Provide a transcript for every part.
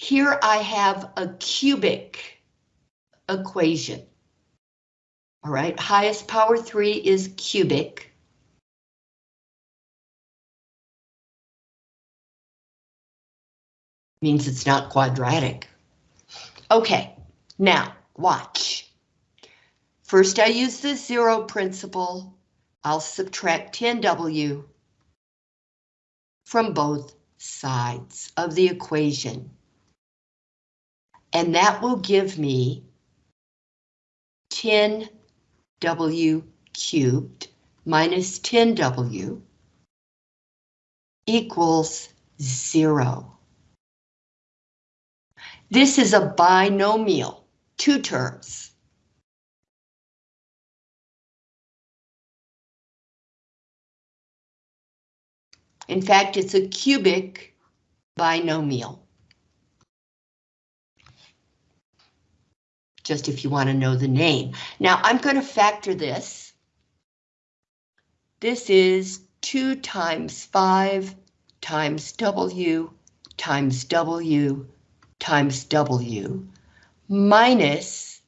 Here I have a cubic equation. All right, highest power 3 is cubic. Means it's not quadratic. Okay, now watch. First I use the zero principle. I'll subtract 10W from both sides of the equation. And that will give me 10W cubed minus 10W equals zero. This is a binomial, two terms. In fact, it's a cubic binomial. Just if you want to know the name. Now I'm going to factor this. This is 2 times 5 times W times W times W minus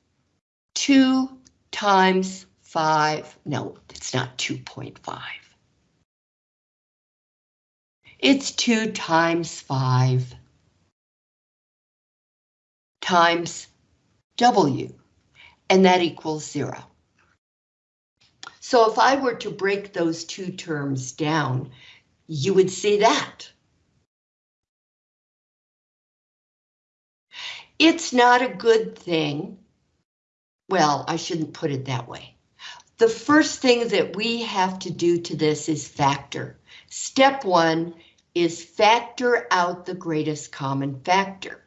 2 times 5. No, it's not 2.5. It's 2 times 5 times W, and that equals 0. So if I were to break those two terms down, you would see that. It's not a good thing. Well, I shouldn't put it that way. The first thing that we have to do to this is factor. Step one is factor out the greatest common factor.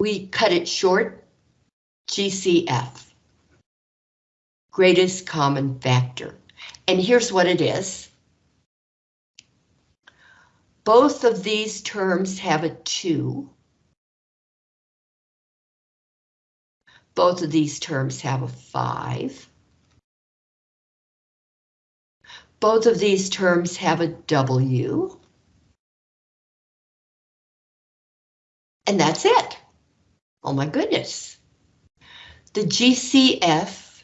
We cut it short, GCF, greatest common factor. And here's what it is. Both of these terms have a 2. Both of these terms have a 5. Both of these terms have a W. And that's it. Oh my goodness. The GCF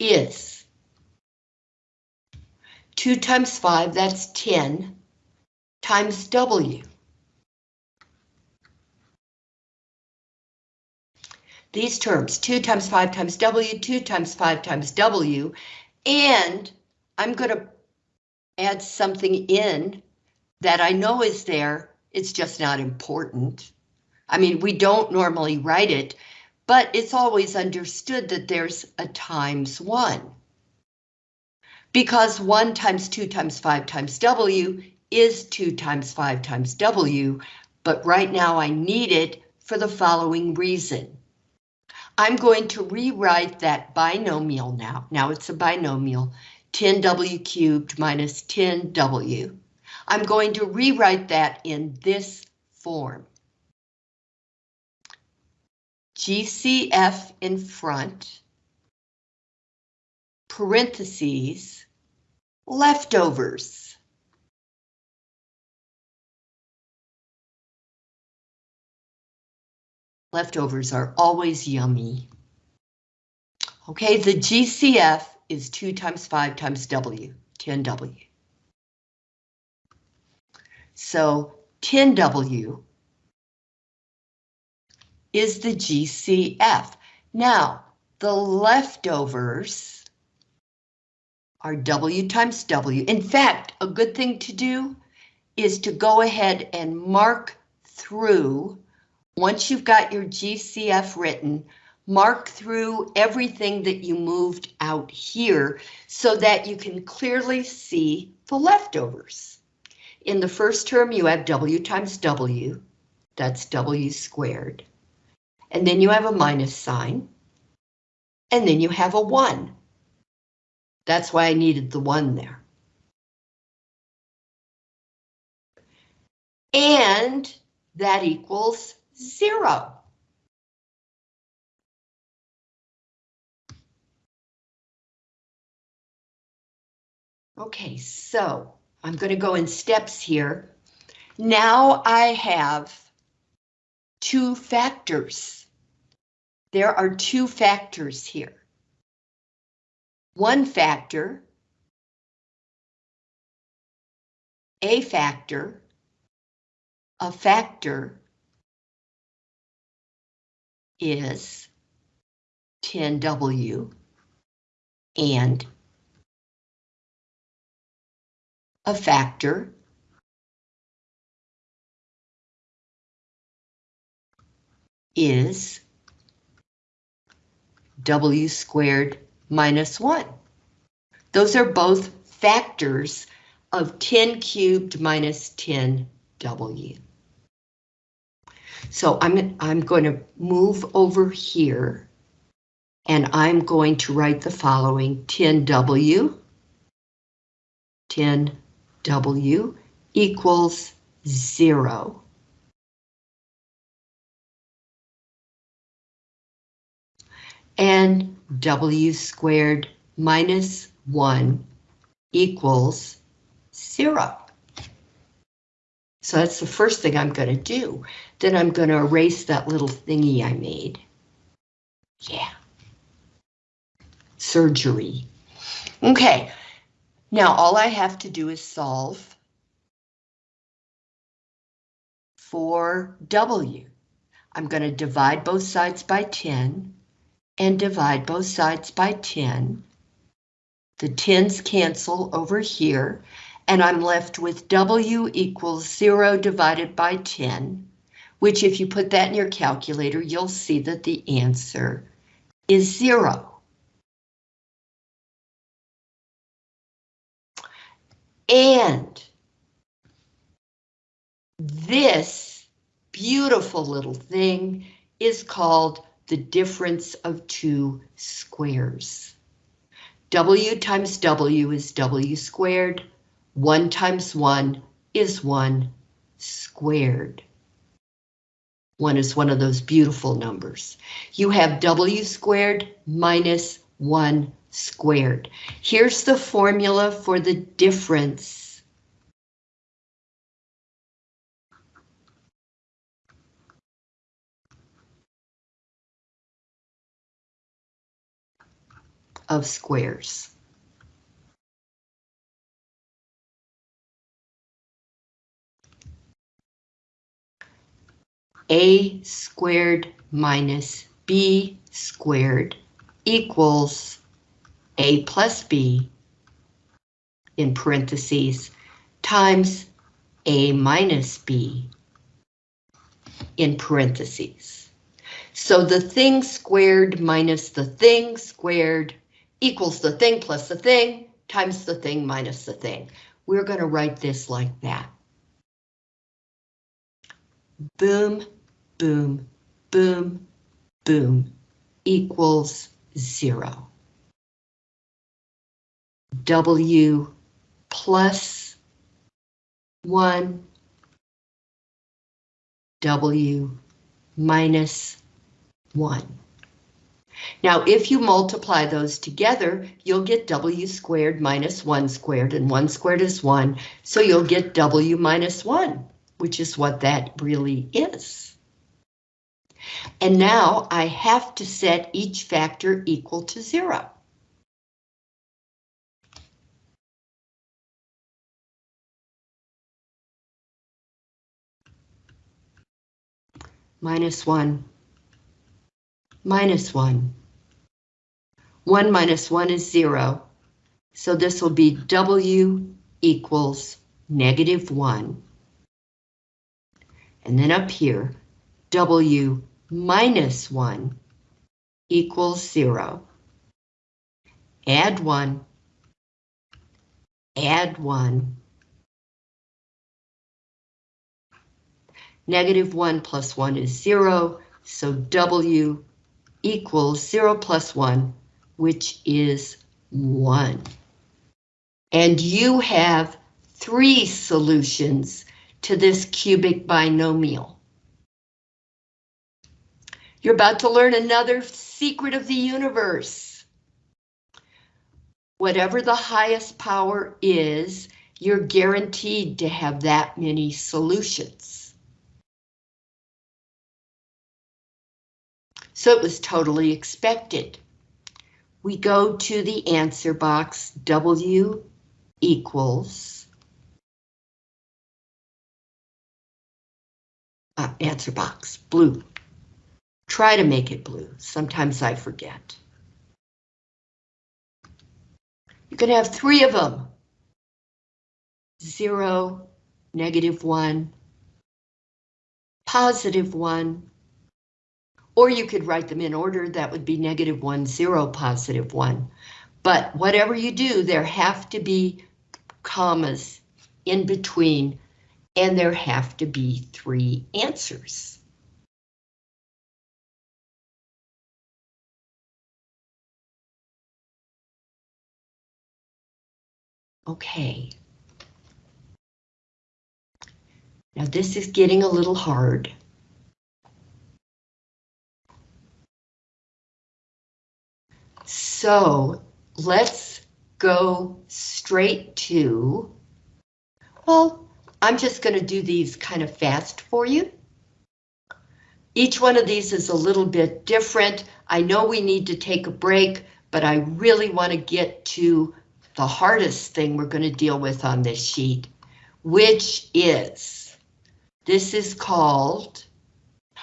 is 2 times 5, that's 10, times W. these terms, 2 times 5 times W, 2 times 5 times W, and I'm going to add something in that I know is there, it's just not important. I mean, we don't normally write it, but it's always understood that there's a times 1. Because 1 times 2 times 5 times W is 2 times 5 times W, but right now I need it for the following reason. I'm going to rewrite that binomial now. Now it's a binomial, 10w cubed minus 10w. I'm going to rewrite that in this form. GCF in front, parentheses, leftovers. Leftovers are always yummy. Okay, the GCF is 2 times 5 times W, 10W. So 10W is the GCF. Now, the leftovers are W times W. In fact, a good thing to do is to go ahead and mark through once you've got your GCF written, mark through everything that you moved out here so that you can clearly see the leftovers. In the first term, you have W times W. That's W squared. And then you have a minus sign. And then you have a 1. That's why I needed the 1 there. And that equals 0. Okay, so I'm going to go in steps here. Now I have two factors. There are two factors here. One factor, a factor, a factor is 10W and a factor is W squared minus 1. Those are both factors of 10 cubed minus 10W. So I'm, I'm going to move over here and I'm going to write the following 10W, 10W equals zero. And W squared minus one equals zero. So that's the first thing I'm going to do. Then I'm going to erase that little thingy I made. Yeah. Surgery. Okay. Now all I have to do is solve for W. I'm going to divide both sides by 10 and divide both sides by 10. The 10s cancel over here and I'm left with W equals 0 divided by 10, which if you put that in your calculator, you'll see that the answer is 0. And this beautiful little thing is called the difference of two squares. W times W is W squared. 1 times 1 is 1 squared. 1 is one of those beautiful numbers. You have W squared minus 1 squared. Here's the formula for the difference. of squares. a squared minus b squared equals a plus b in parentheses times a minus b in parentheses. So the thing squared minus the thing squared equals the thing plus the thing times the thing minus the thing. We're going to write this like that. Boom, boom, boom, boom equals zero. W plus one, W minus one. Now, if you multiply those together, you'll get W squared minus one squared, and one squared is one, so you'll get W minus one, which is what that really is. And now I have to set each factor equal to zero. Minus one, minus one. One minus one is zero. So this will be W equals negative one. And then up here, W minus 1 equals 0. Add 1. Add 1. Negative 1 plus 1 is 0, so W equals 0 plus 1, which is 1. And you have three solutions to this cubic binomial. You're about to learn another secret of the universe. whatever the highest power is, you're guaranteed to have that many solutions. So it was totally expected. We go to the answer box, W equals uh, answer box, blue. Try to make it blue. Sometimes I forget. You can have three of them. Zero, negative one, positive one, or you could write them in order, that would be negative one, zero, positive one. But whatever you do, there have to be commas in between, and there have to be three answers. Okay. Now this is getting a little hard. So let's go straight to, well, I'm just going to do these kind of fast for you. Each one of these is a little bit different. I know we need to take a break, but I really want to get to the hardest thing we're going to deal with on this sheet, which is, this is called,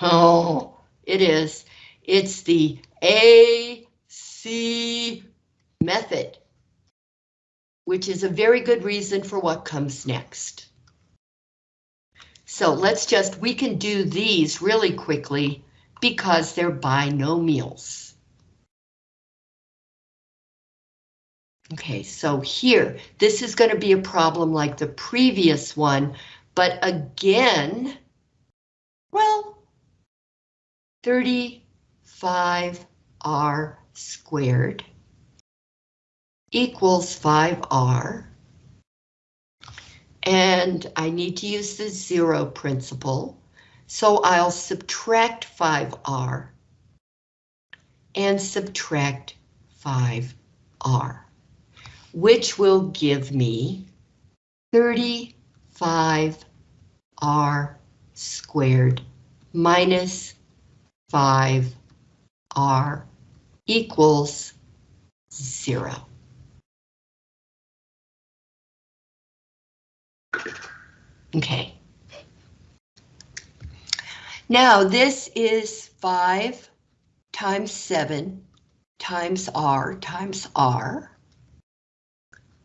oh, it is, it's the A C method, which is a very good reason for what comes next. So let's just, we can do these really quickly because they're binomials. Okay, so here, this is going to be a problem like the previous one, but again, well, 35R squared equals 5r. And I need to use the zero principle, so I'll subtract 5r and subtract 5r, which will give me 35r squared minus 5r equals zero. Okay. Now this is 5 times 7 times r times r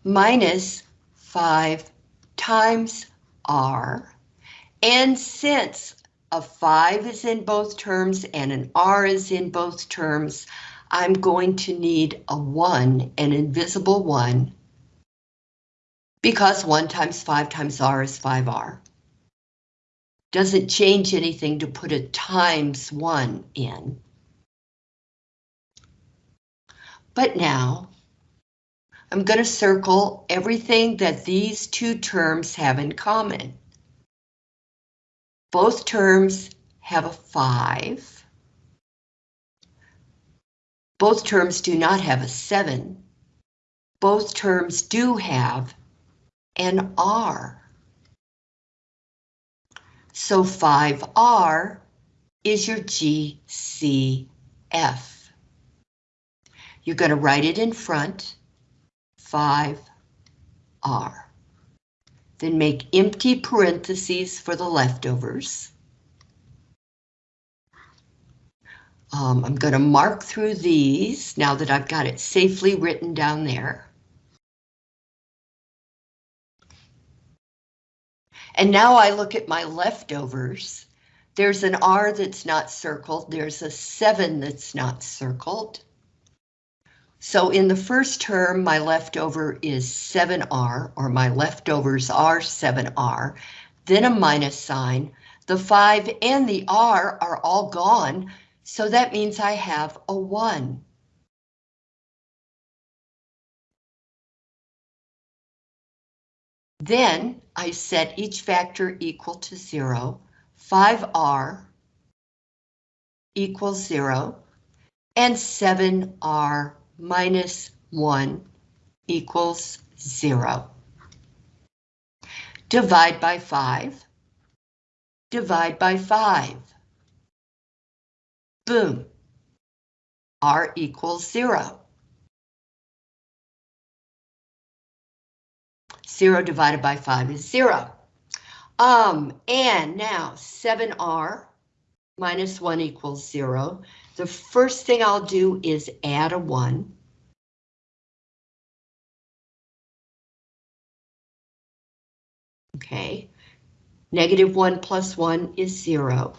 minus 5 times r. And since a 5 is in both terms and an r is in both terms, I'm going to need a 1, an invisible 1, because 1 times 5 times r is 5r. Doesn't change anything to put a times 1 in. But now, I'm going to circle everything that these two terms have in common. Both terms have a 5. Both terms do not have a 7. Both terms do have an R. So 5R is your GCF. You're going to write it in front, 5R. Then make empty parentheses for the leftovers. Um, I'm going to mark through these now that I've got it safely written down there. And now I look at my leftovers. There's an R that's not circled. There's a 7 that's not circled. So in the first term, my leftover is 7R, or my leftovers are 7R, then a minus sign. The 5 and the R are all gone, so that means I have a 1. Then I set each factor equal to 0, 5r equals 0, and 7r minus 1 equals zero. Divide by five. Divide by five. Boom. R equals zero. Zero divided by five is zero. Um, and now 7R minus 1 equals 0. The first thing I'll do is add a 1. Okay, negative 1 plus 1 is 0.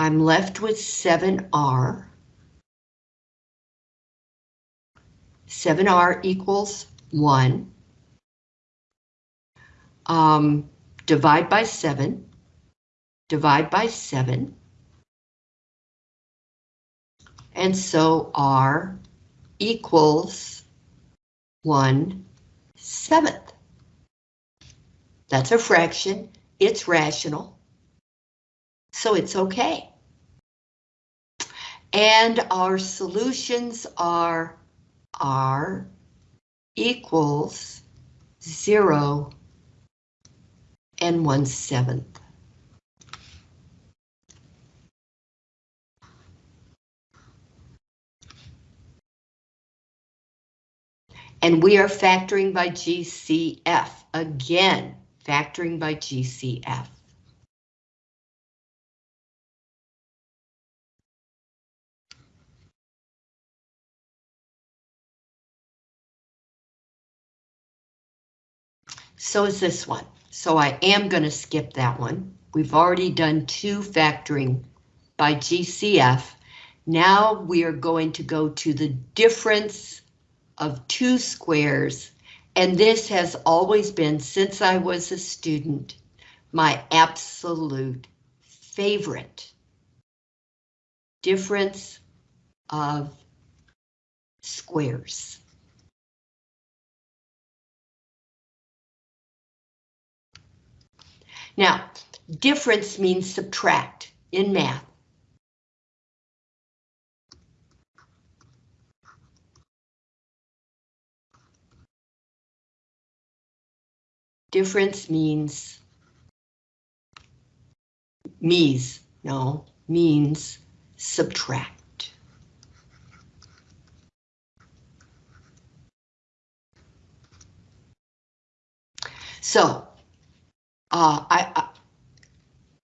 I'm left with 7R. 7R equals 1 um, divide by 7, divide by 7, and so R equals 1 seventh. That's a fraction, it's rational, so it's okay. And our solutions are R equals 0 and one seventh. And we are factoring by GCF. Again, factoring by GCF. So is this one. So I am going to skip that one. We've already done two factoring by GCF. Now we are going to go to the difference of two squares. And this has always been, since I was a student, my absolute favorite. Difference of squares. Now, difference means subtract in math. Difference means means, no, means subtract. So uh, I, I,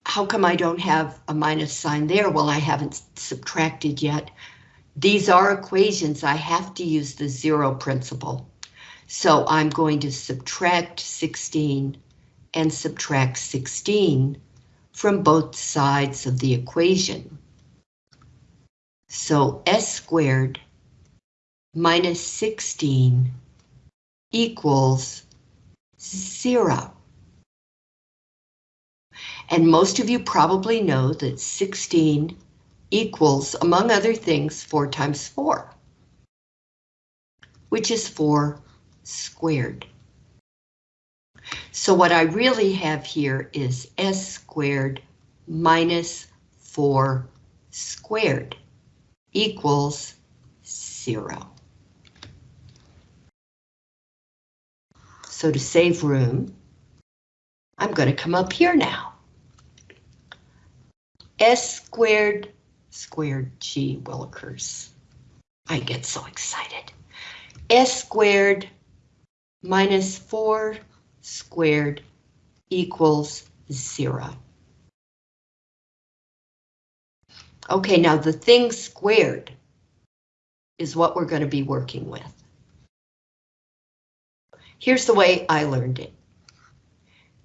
how come I don't have a minus sign there? Well, I haven't subtracted yet. These are equations. I have to use the zero principle. So I'm going to subtract 16 and subtract 16 from both sides of the equation. So s squared minus 16 equals zero. And most of you probably know that 16 equals, among other things, 4 times 4, which is 4 squared. So what I really have here is s squared minus 4 squared equals 0. So to save room, I'm going to come up here now s squared squared g Willikers. I get so excited. s squared minus 4 squared equals 0. Okay, now the thing squared is what we're going to be working with. Here's the way I learned it.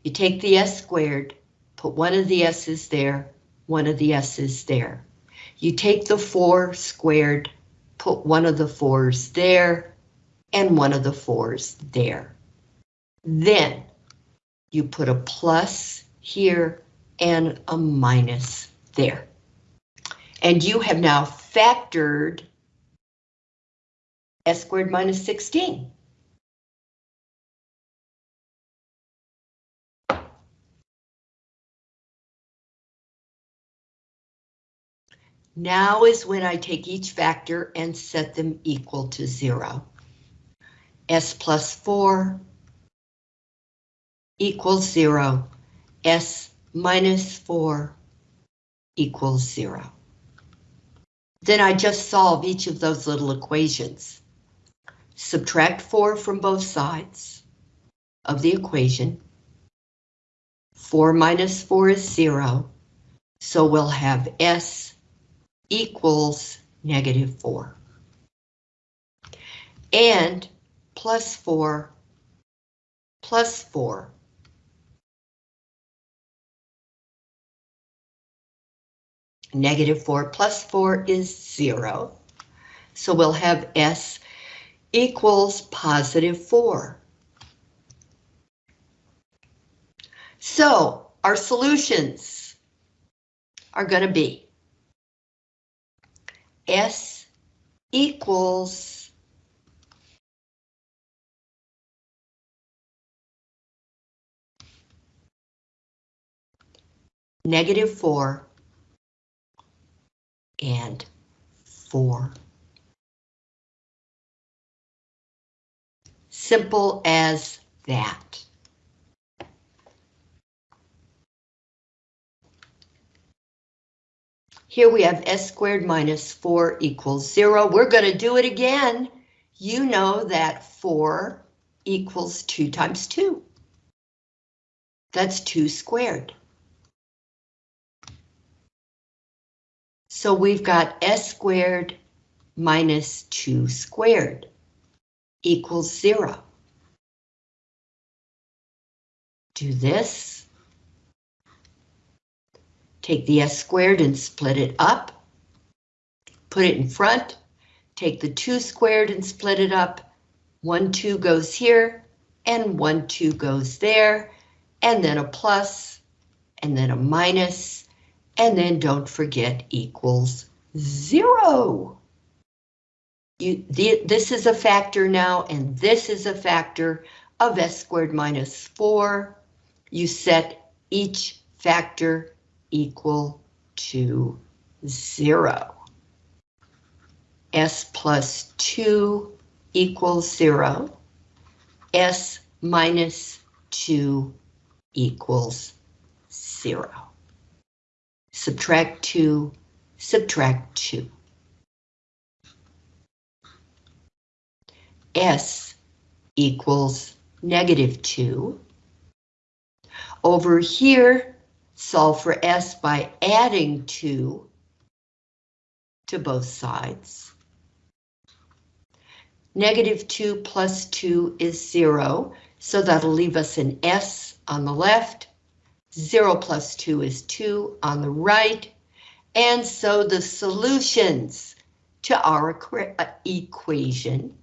You take the s squared, put one of the s's there, one of the s's there. You take the 4 squared, put one of the 4's there, and one of the 4's there. Then you put a plus here and a minus there. And you have now factored s squared minus 16. Now is when I take each factor and set them equal to zero. S plus four equals zero. S minus four equals zero. Then I just solve each of those little equations. Subtract 4 from both sides of the equation. 4 minus 4 is 0, so we'll have S equals negative 4. And plus 4 plus 4 Negative 4 plus 4 is 0. So we'll have S equals positive 4. So our solutions are going to be S equals negative 4 and 4. Simple as that. Here we have s squared minus 4 equals 0. We're going to do it again. You know that 4 equals 2 times 2. That's 2 squared. So we've got s squared minus 2 squared equals 0. Do this. Take the s squared and split it up. Put it in front. Take the 2 squared and split it up. 1, 2 goes here, and 1, 2 goes there, and then a plus, and then a minus, and then don't forget equals zero. You, the, this is a factor now, and this is a factor of s squared minus 4. You set each factor equal to 0. s plus 2 equals 0. s minus 2 equals 0 subtract 2, subtract 2. S equals negative 2. Over here, solve for S by adding 2 to both sides. Negative 2 plus 2 is 0, so that'll leave us an S on the left 0 plus 2 is 2 on the right. And so the solutions to our uh, equation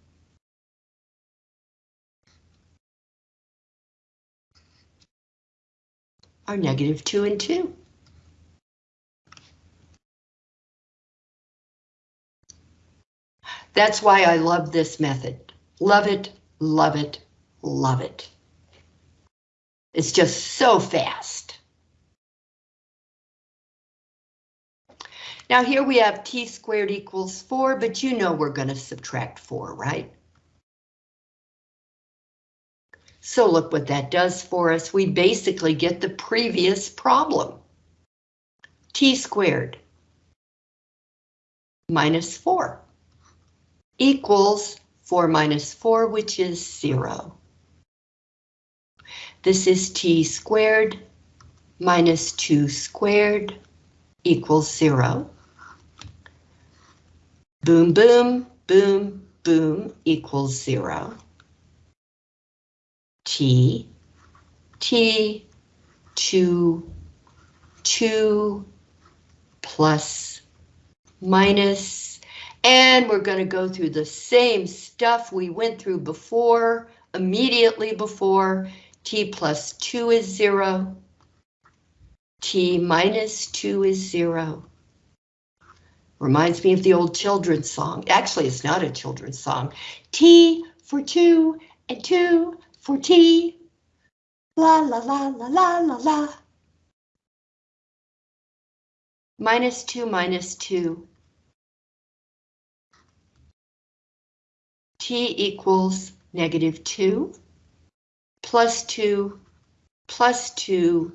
are negative 2 and 2. That's why I love this method. Love it, love it, love it. It's just so fast. Now here we have t squared equals 4, but you know we're going to subtract 4, right? So look what that does for us. We basically get the previous problem. t squared minus 4 equals 4 minus 4, which is 0. This is t squared minus 2 squared equals 0. Boom, boom, boom, boom equals 0. T, T, 2, 2 plus minus, and we're going to go through the same stuff we went through before, immediately before, t plus 2 is 0. t minus 2 is 0. Reminds me of the old children's song. Actually, it's not a children's song. T for 2 and 2 for t. La la la la la la la. minus 2 minus 2. t equals negative 2 plus 2 plus 2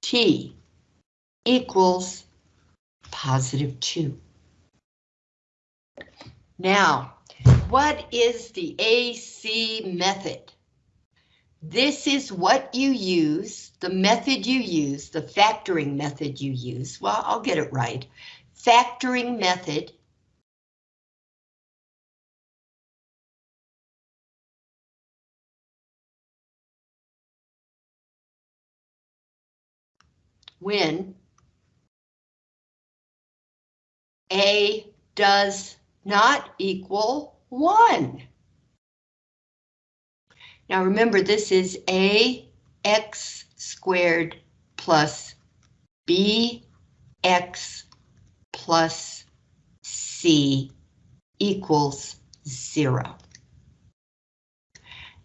t equals positive 2. Now, what is the AC method? This is what you use, the method you use, the factoring method you use. Well, I'll get it right. Factoring method when A does not equal 1. Now remember, this is ax squared plus bx plus c equals 0.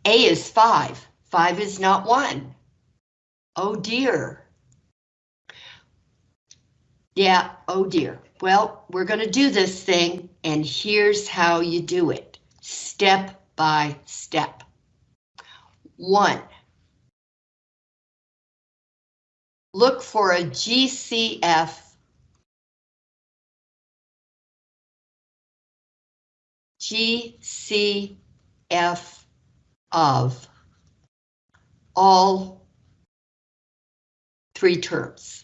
A is 5. 5 is not 1. Oh dear. Yeah, oh dear. Well, we're going to do this thing, and here's how you do it, step by step. One, look for a GCF GCF of all three terms.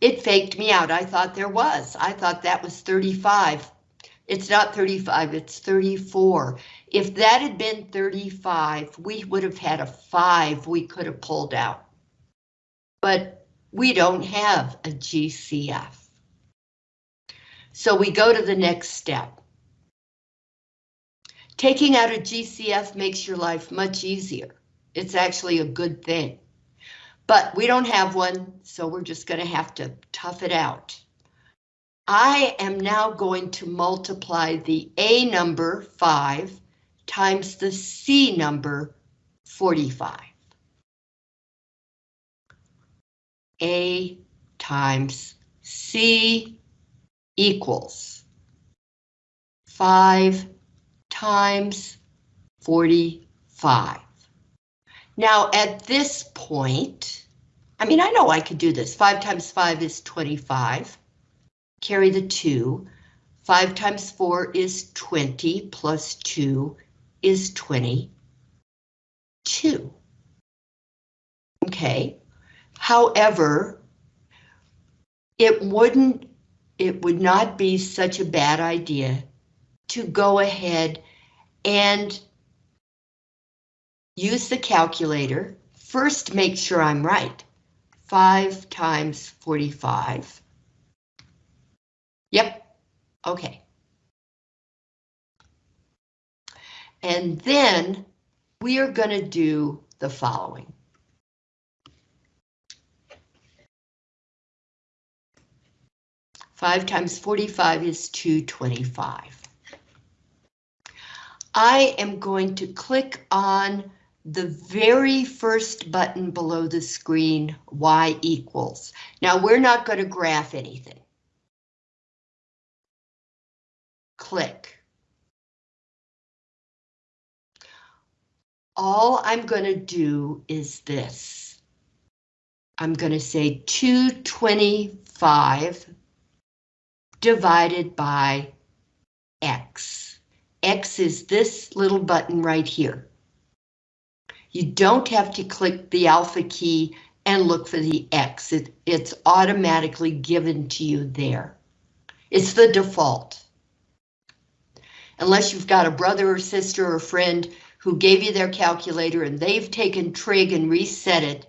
It faked me out. I thought there was. I thought that was 35. It's not 35, it's 34. If that had been 35, we would have had a 5 we could have pulled out. But we don't have a GCF. So we go to the next step. Taking out a GCF makes your life much easier. It's actually a good thing. But we don't have one, so we're just going to have to tough it out. I am now going to multiply the A number 5 times the C number 45. A times C equals 5 times 45. Now at this point, I mean, I know I could do this. 5 times 5 is 25. Carry the 2. 5 times 4 is 20, plus 2 is 22. Okay. However, it wouldn't, it would not be such a bad idea to go ahead and use the calculator. First, make sure I'm right. 5 times 45. Yep, okay. And then we are going to do the following. Five times 45 is 225. I am going to click on the very first button below the screen, y equals. Now we're not going to graph anything. Click. All I'm going to do is this. I'm going to say 225 divided by X. X is this little button right here. You don't have to click the alpha key and look for the X. It, it's automatically given to you there. It's the default. Unless you've got a brother or sister or friend who gave you their calculator and they've taken trig and reset it,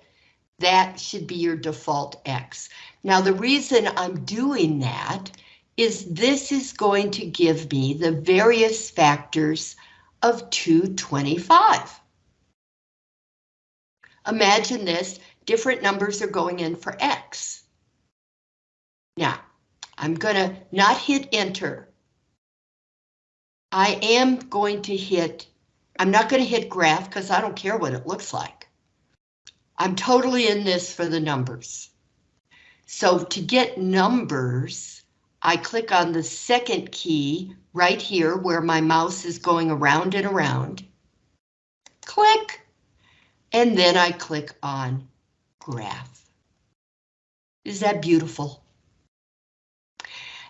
that should be your default X. Now the reason I'm doing that is this is going to give me the various factors of 225. Imagine this, different numbers are going in for X. Now, I'm gonna not hit enter. I am going to hit I'm not going to hit graph because I don't care what it looks like. I'm totally in this for the numbers. So to get numbers, I click on the second key right here where my mouse is going around and around. Click. And then I click on graph. Is that beautiful?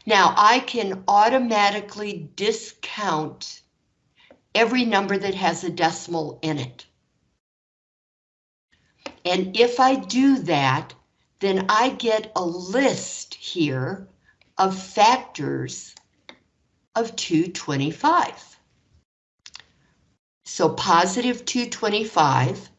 Now I can automatically discount every number that has a decimal in it. And if I do that, then I get a list here of factors of 225. So positive 225,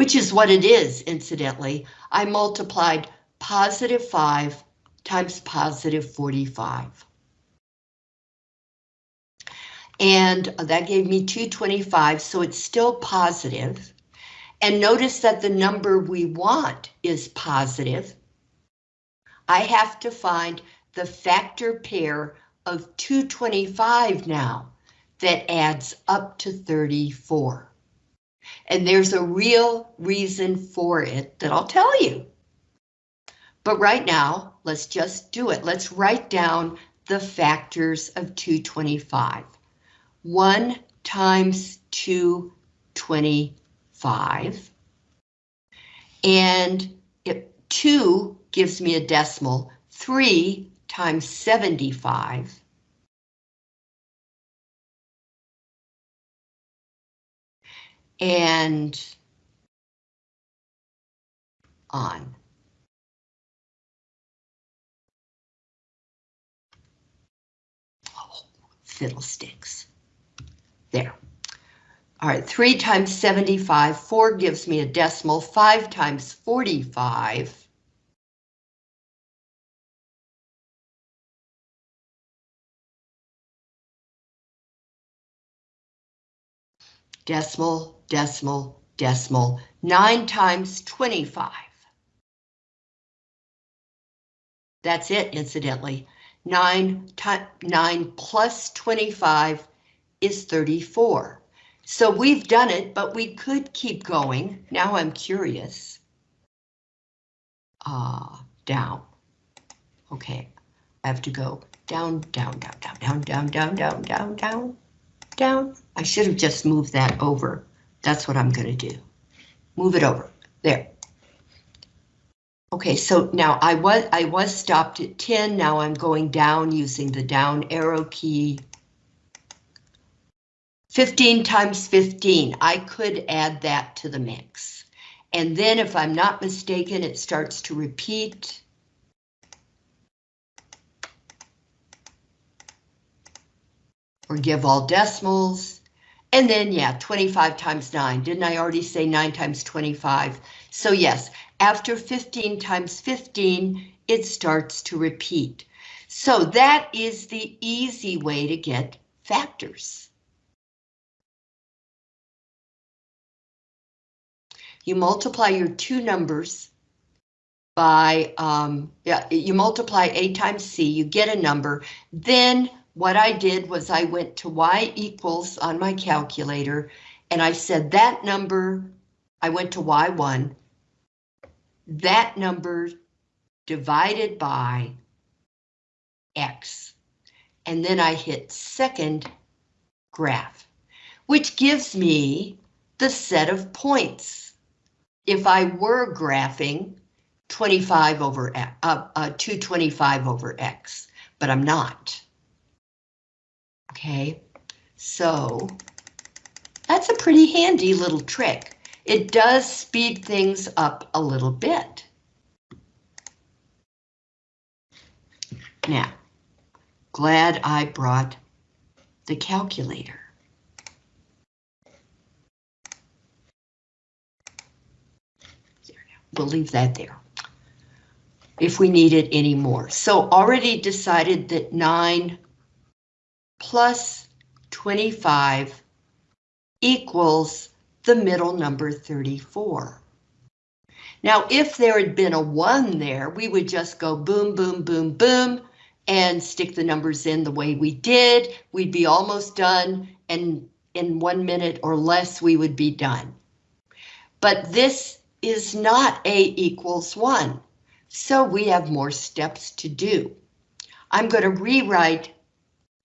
which is what it is, incidentally, I multiplied positive 5 times positive 45. And that gave me 225, so it's still positive. And notice that the number we want is positive. I have to find the factor pair of 225 now that adds up to 34. And there's a real reason for it that I'll tell you. But right now, let's just do it. Let's write down the factors of 225. 1 times 225. And it, 2 gives me a decimal. 3 times 75. And on. Oh, fiddlesticks. There. All right, 3 times 75, 4 gives me a decimal, 5 times 45. Decimal, decimal, decimal, 9 times 25. That's it, incidentally. 9, 9 plus 25 is 34. So we've done it, but we could keep going. Now I'm curious. Ah, uh, down. Okay, I have to go down, down, down, down, down, down, down, down, down, down, down. I should have just moved that over. That's what I'm going to do. Move it over. There. Okay, so now I was I was stopped at 10. Now I'm going down using the down arrow key 15 times 15, I could add that to the mix. And then if I'm not mistaken, it starts to repeat. Or give all decimals. And then, yeah, 25 times 9. Didn't I already say 9 times 25? So yes, after 15 times 15, it starts to repeat. So that is the easy way to get factors. you multiply your two numbers by, um, yeah, you multiply A times C, you get a number. Then what I did was I went to Y equals on my calculator and I said that number, I went to Y1, that number divided by X. And then I hit second graph, which gives me the set of points if I were graphing 25 over uh, uh, 225 over x, but I'm not. Okay, so that's a pretty handy little trick. It does speed things up a little bit. Now, glad I brought the calculator. we'll leave that there if we need it anymore. So already decided that 9 plus 25 equals the middle number 34. Now, if there had been a 1 there, we would just go boom, boom, boom, boom, and stick the numbers in the way we did. We'd be almost done, and in one minute or less, we would be done. But this is not A equals one, so we have more steps to do. I'm going to rewrite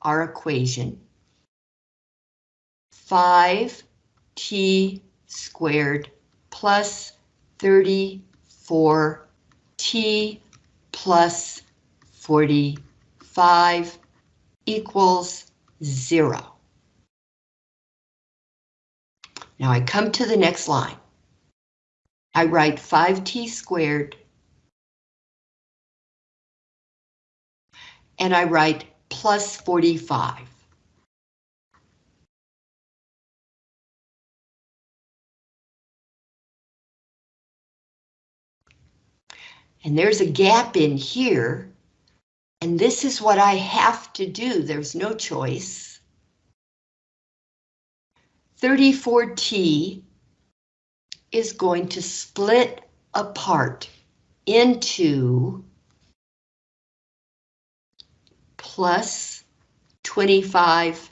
our equation. 5t squared plus 34t plus 45 equals zero. Now I come to the next line. I write 5t squared and I write plus 45. And there's a gap in here, and this is what I have to do. There's no choice. 34T is going to split apart into plus 25t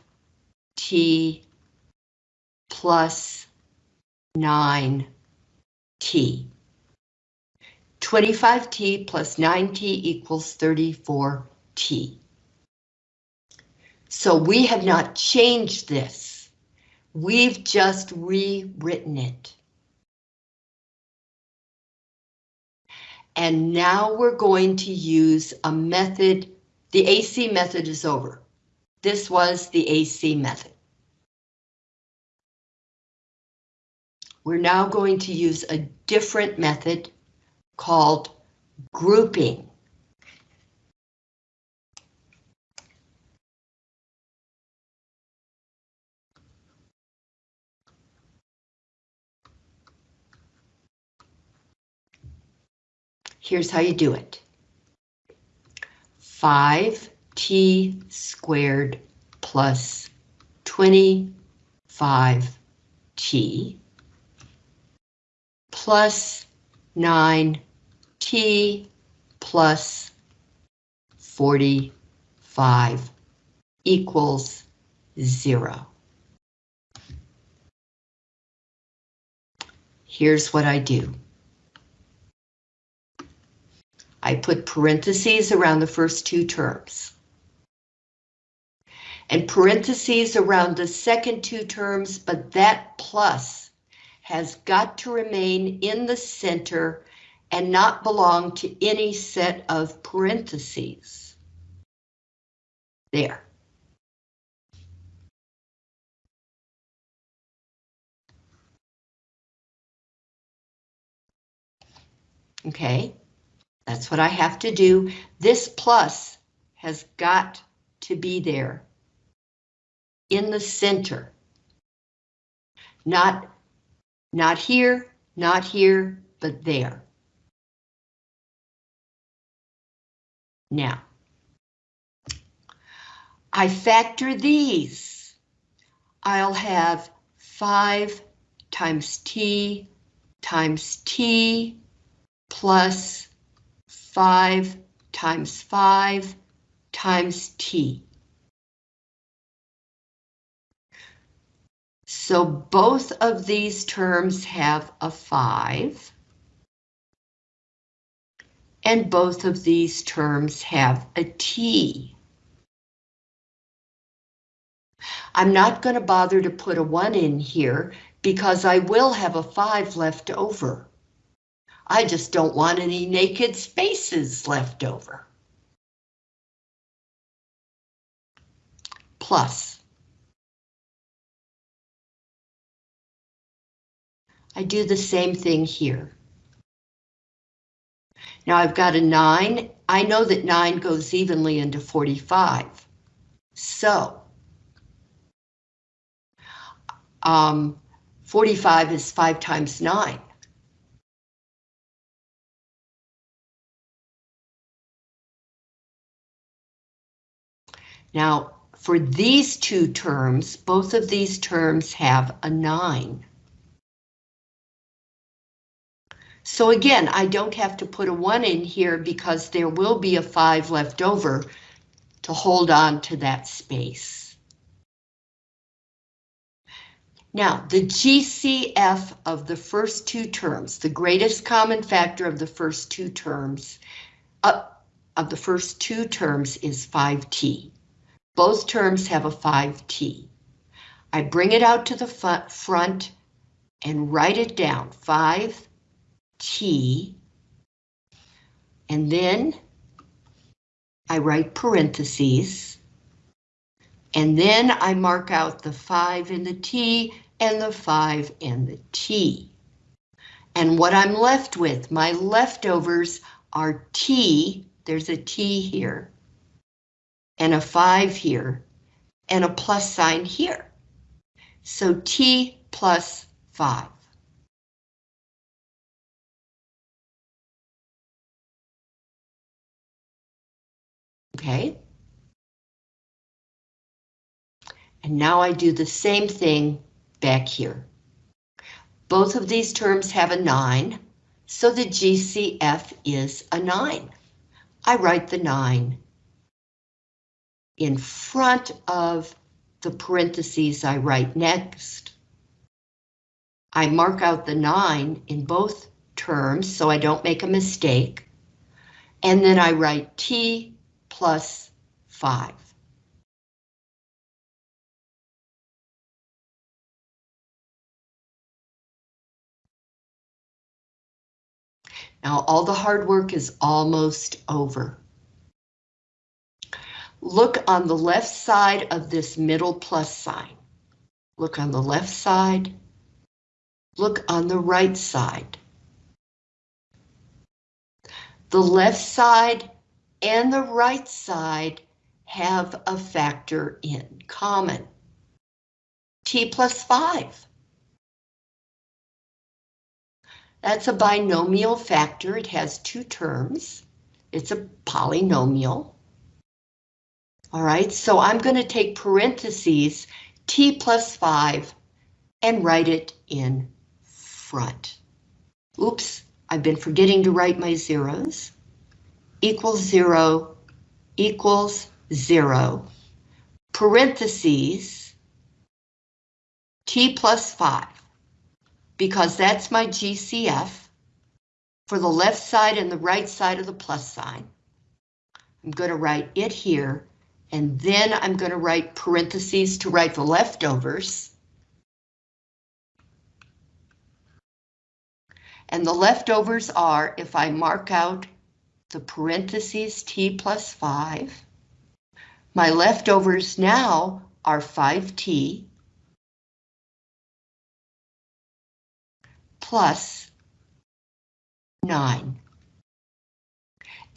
plus 9t. 25t plus 9t equals 34t. So we have not changed this. We've just rewritten it. And now we're going to use a method. The AC method is over. This was the AC method. We're now going to use a different method called grouping. Here's how you do it. 5t squared plus 25t plus 9t plus 45 equals 0. Here's what I do. I put parentheses around the first two terms. And parentheses around the second two terms, but that plus has got to remain in the center and not belong to any set of parentheses. There. Okay. That's what I have to do. This plus has got to be there in the center. Not, not here, not here, but there. Now, I factor these. I'll have 5 times t times t plus 5 times 5 times t. So both of these terms have a 5. And both of these terms have a t. I'm not going to bother to put a 1 in here because I will have a 5 left over. I just don't want any naked spaces left over. Plus. I do the same thing here. Now I've got a 9. I know that 9 goes evenly into 45. So, um, 45 is 5 times 9. Now, for these two terms, both of these terms have a 9. So again, I don't have to put a 1 in here because there will be a 5 left over to hold on to that space. Now, the GCF of the first two terms, the greatest common factor of the first two terms, uh, of the first two terms is 5t. Both terms have a 5t. I bring it out to the front and write it down, 5t, and then I write parentheses, and then I mark out the 5 in the t and the 5 and the t. And what I'm left with, my leftovers are t, there's a t here, and a 5 here, and a plus sign here. So t plus 5. Okay. And now I do the same thing back here. Both of these terms have a 9, so the GCF is a 9. I write the 9 in front of the parentheses I write next. I mark out the 9 in both terms so I don't make a mistake. And then I write T plus 5. Now all the hard work is almost over. Look on the left side of this middle plus sign. Look on the left side. Look on the right side. The left side and the right side have a factor in common. T plus 5. That's a binomial factor. It has two terms. It's a polynomial. All right, so I'm going to take parentheses t plus 5 and write it in front. Oops, I've been forgetting to write my zeros. Equals 0 equals 0. Parentheses t plus 5 because that's my GCF for the left side and the right side of the plus sign. I'm going to write it here and then I'm going to write parentheses to write the leftovers. And the leftovers are, if I mark out the parentheses t plus 5, my leftovers now are 5t plus 9.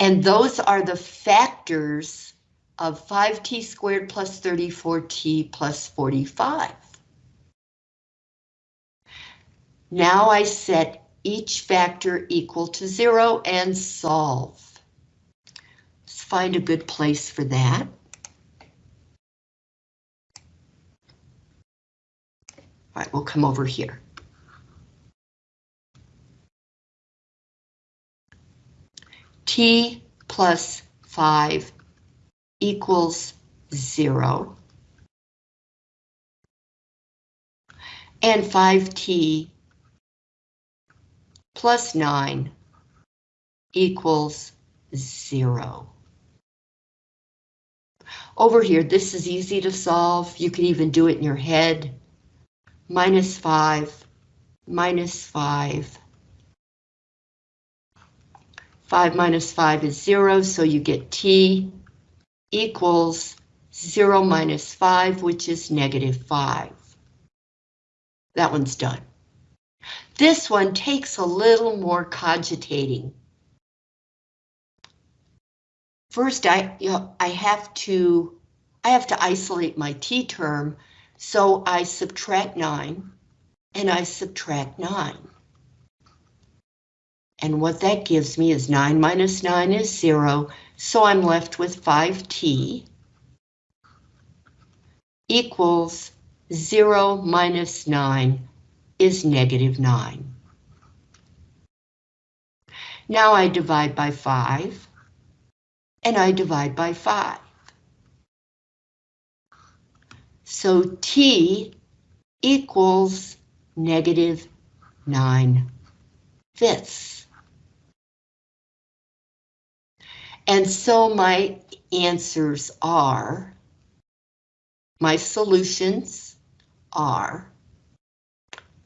And those are the factors of 5t squared plus 34t plus 45. Now I set each factor equal to zero and solve. Let's find a good place for that. All right, we'll come over here. T plus 5 equals zero. And 5t plus 9 equals zero. Over here, this is easy to solve. You can even do it in your head. Minus 5, minus 5. 5 minus 5 is 0, so you get t equals 0 minus 5, which is negative 5. That one's done. This one takes a little more cogitating. First, I, you know, I have to I have to isolate my t term, so I subtract 9 and I subtract 9. And what that gives me is 9 minus 9 is 0, so I'm left with 5t equals 0 minus 9 is negative 9. Now I divide by 5, and I divide by 5. So t equals negative 9 fifths. And so my answers are, my solutions are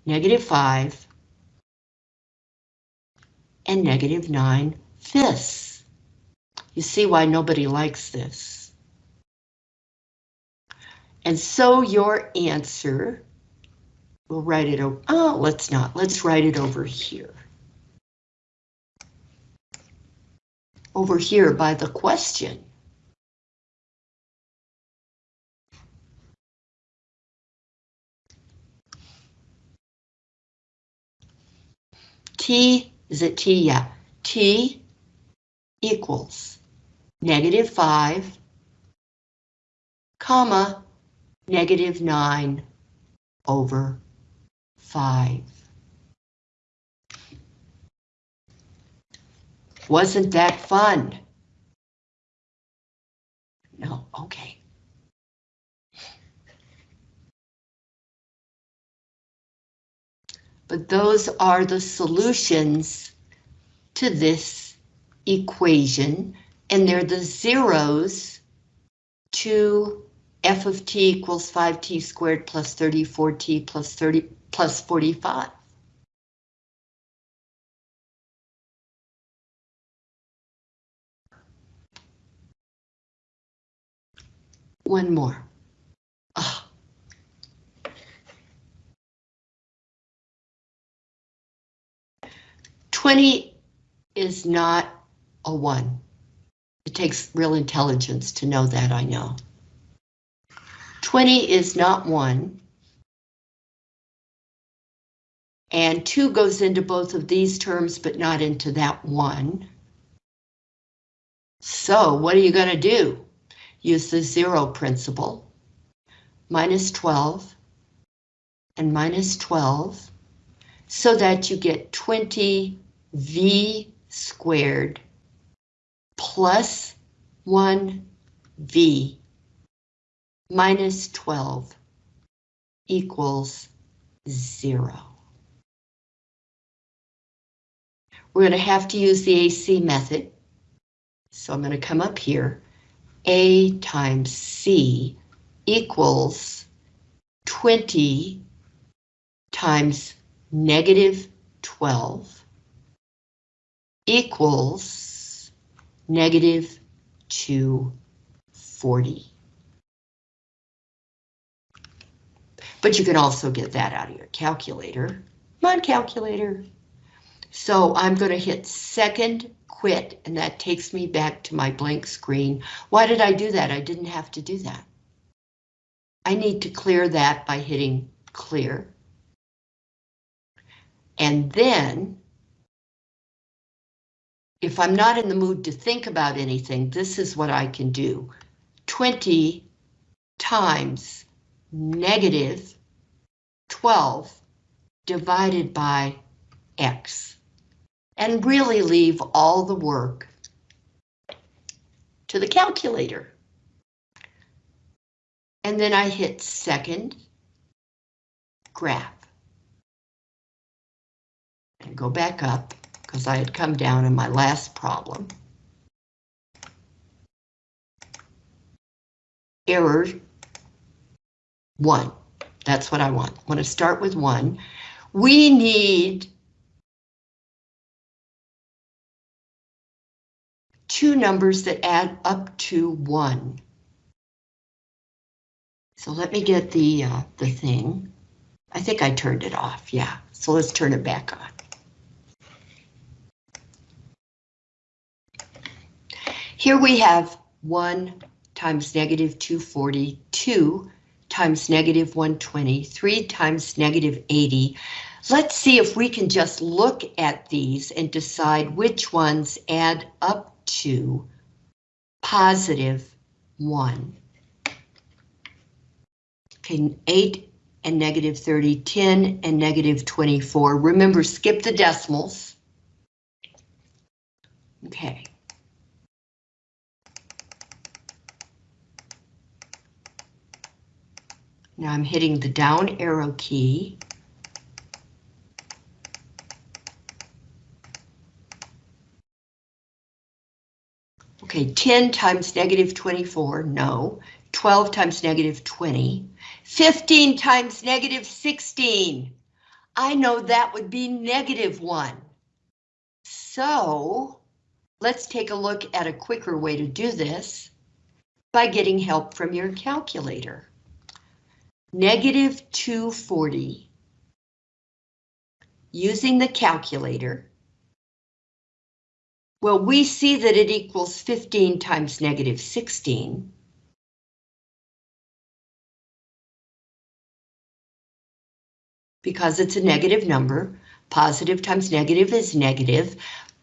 negative 5 and negative 9 fifths. You see why nobody likes this. And so your answer, we'll write it over, oh, let's not, let's write it over here. Over here by the question. T, is it T? Yeah. T equals negative 5, comma, negative 9 over 5. Wasn't that fun? No, okay. But those are the solutions to this equation, and they're the zeros to f of t equals 5t squared plus 34t plus 30 plus 45. One more. Oh. 20 is not a 1. It takes real intelligence to know that, I know. 20 is not 1. And 2 goes into both of these terms, but not into that one. So what are you going to do? Use the zero principle. Minus 12 and minus 12 so that you get 20 v squared plus 1v minus 12 equals 0. We're going to have to use the AC method. So I'm going to come up here. A times C equals 20 times negative 12 equals negative 240. But you can also get that out of your calculator. Come on, calculator. So I'm going to hit second quit, and that takes me back to my blank screen. Why did I do that? I didn't have to do that. I need to clear that by hitting clear. And then if I'm not in the mood to think about anything, this is what I can do. 20 times negative 12 divided by X. And really leave all the work to the calculator. And then I hit second graph. And go back up because I had come down in my last problem. Error one. That's what I want. I want to start with one. We need two numbers that add up to one. So let me get the uh, the thing. I think I turned it off. Yeah, so let's turn it back on. Here we have 1 times negative 242 times negative 120, 3 times negative 80. Let's see if we can just look at these and decide which ones add up to positive 1. Okay, 8 and negative 30, 10 and negative 24. Remember, skip the decimals. Okay. Now I'm hitting the down arrow key. Okay, 10 times negative 24, no. 12 times negative 20. 15 times negative 16. I know that would be negative 1. So, let's take a look at a quicker way to do this by getting help from your calculator. Negative 240. Using the calculator, well, we see that it equals 15 times negative 16. Because it's a negative number, positive times negative is negative,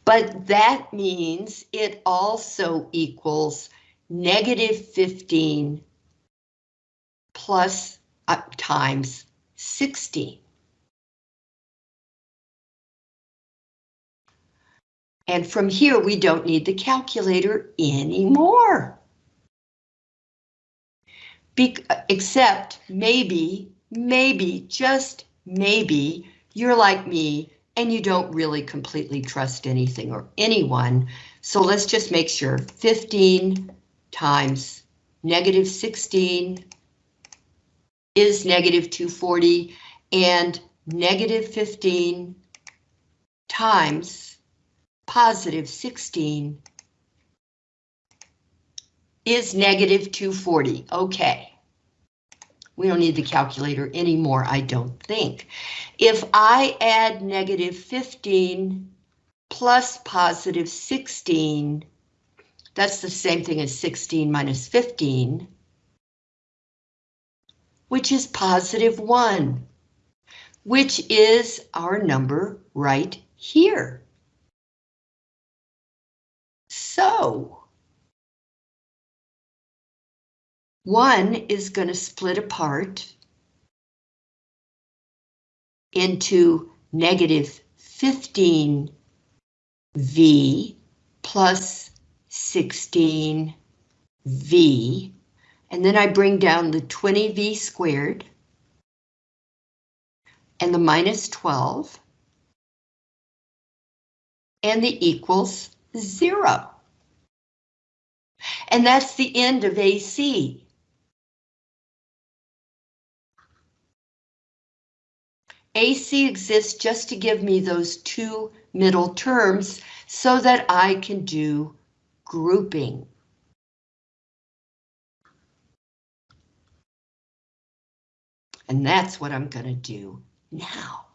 but that means it also equals negative 15 plus uh, times 16. And from here, we don't need the calculator anymore. Be except maybe, maybe, just maybe, you're like me and you don't really completely trust anything or anyone. So let's just make sure 15 times negative 16 is negative 240 and negative 15 times positive 16 is negative 240. Okay. We don't need the calculator anymore, I don't think. If I add negative 15 plus positive 16, that's the same thing as 16 minus 15, which is positive 1, which is our number right here. So, one is going to split apart into negative 15 V plus 16 V, and then I bring down the 20 V squared and the minus 12 and the equals zero. And that's the end of AC. AC exists just to give me those two middle terms so that I can do grouping. And that's what I'm going to do now.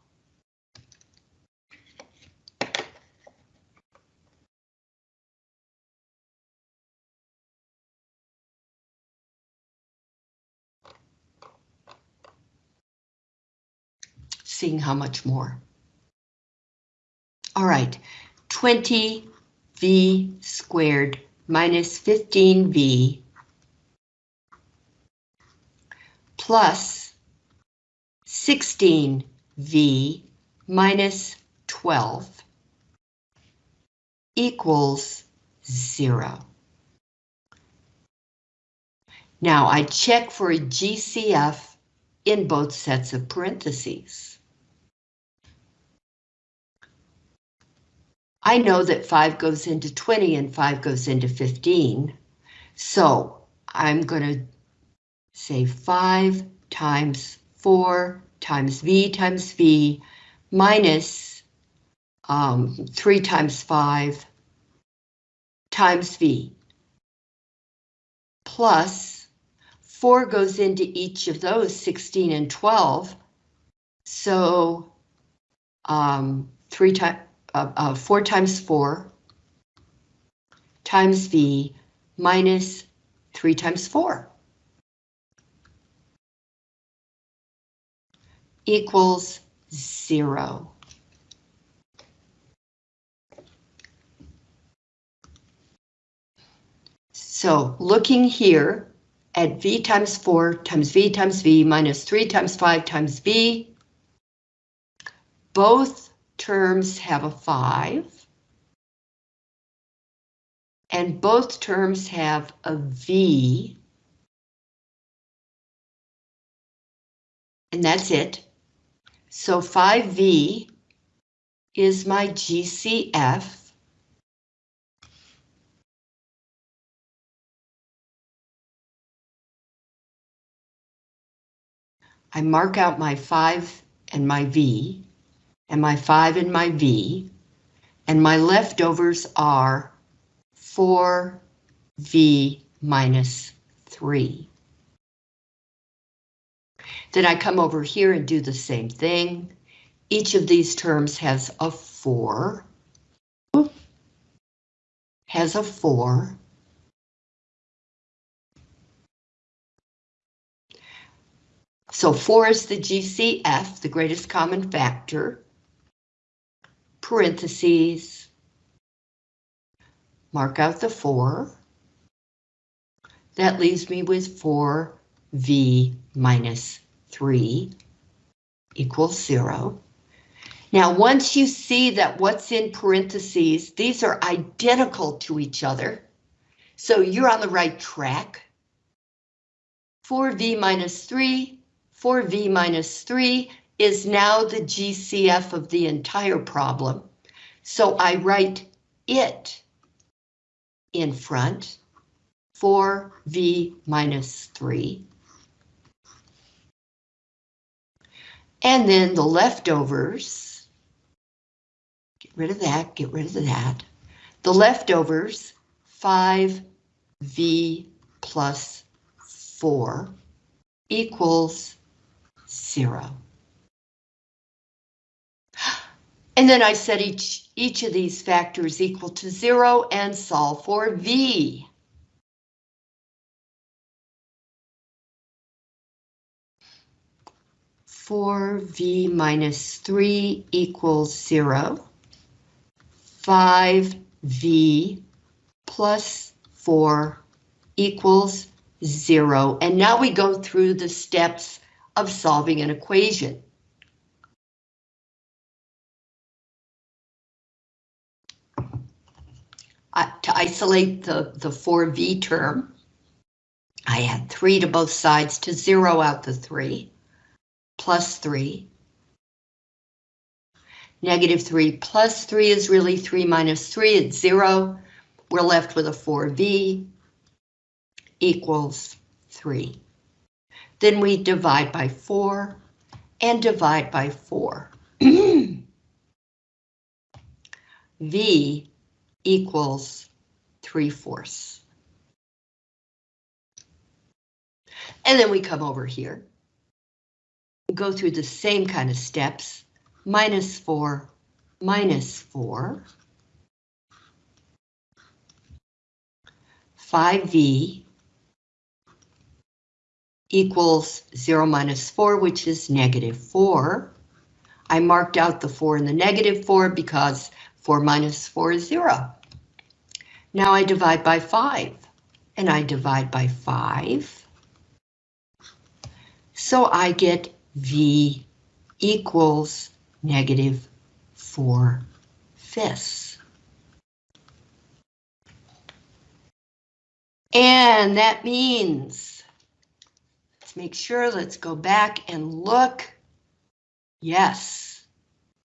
Seeing how much more. All right, 20v squared minus 15v plus 16v minus 12 equals zero. Now I check for a GCF in both sets of parentheses. I know that 5 goes into 20 and 5 goes into 15. So I'm going to say 5 times 4 times V times V minus um, 3 times 5 times V plus 4 goes into each of those 16 and 12. So um, 3 times uh, uh, 4 times 4 times V minus 3 times 4 equals 0. So looking here at V times 4 times V times V minus 3 times 5 times V, both terms have a 5. And both terms have a V. And that's it. So 5V is my GCF. I mark out my 5 and my V, and my 5 and my V, and my leftovers are 4V minus 3. Then I come over here and do the same thing. Each of these terms has a 4. Has a 4. So 4 is the GCF, the greatest common factor. Parentheses. Mark out the 4. That leaves me with 4V minus 3 equals 0. Now, once you see that what's in parentheses, these are identical to each other, so you're on the right track. 4v minus 3, 4v minus 3 is now the GCF of the entire problem. So I write it in front, 4v minus 3. And then the leftovers, get rid of that, get rid of that. The leftovers, 5v plus 4 equals 0. And then I set each, each of these factors equal to 0 and solve for v. Four v minus three equals zero. Five v plus four equals zero. And now we go through the steps of solving an equation. To isolate the, the 4v term, I add 3 to both sides to zero out the 3, plus 3. Negative 3 plus 3 is really 3 minus 3, it's 0. We're left with a 4v equals 3. Then we divide by 4 and divide by 4. v equals 3 fourths. And then we come over here, go through the same kind of steps, minus 4, minus 4, 5v equals 0 minus 4, which is negative 4. I marked out the 4 and the negative 4 because 4 minus 4 is 0. Now I divide by 5, and I divide by 5. So I get V equals negative 4 fifths. And that means, let's make sure, let's go back and look. Yes,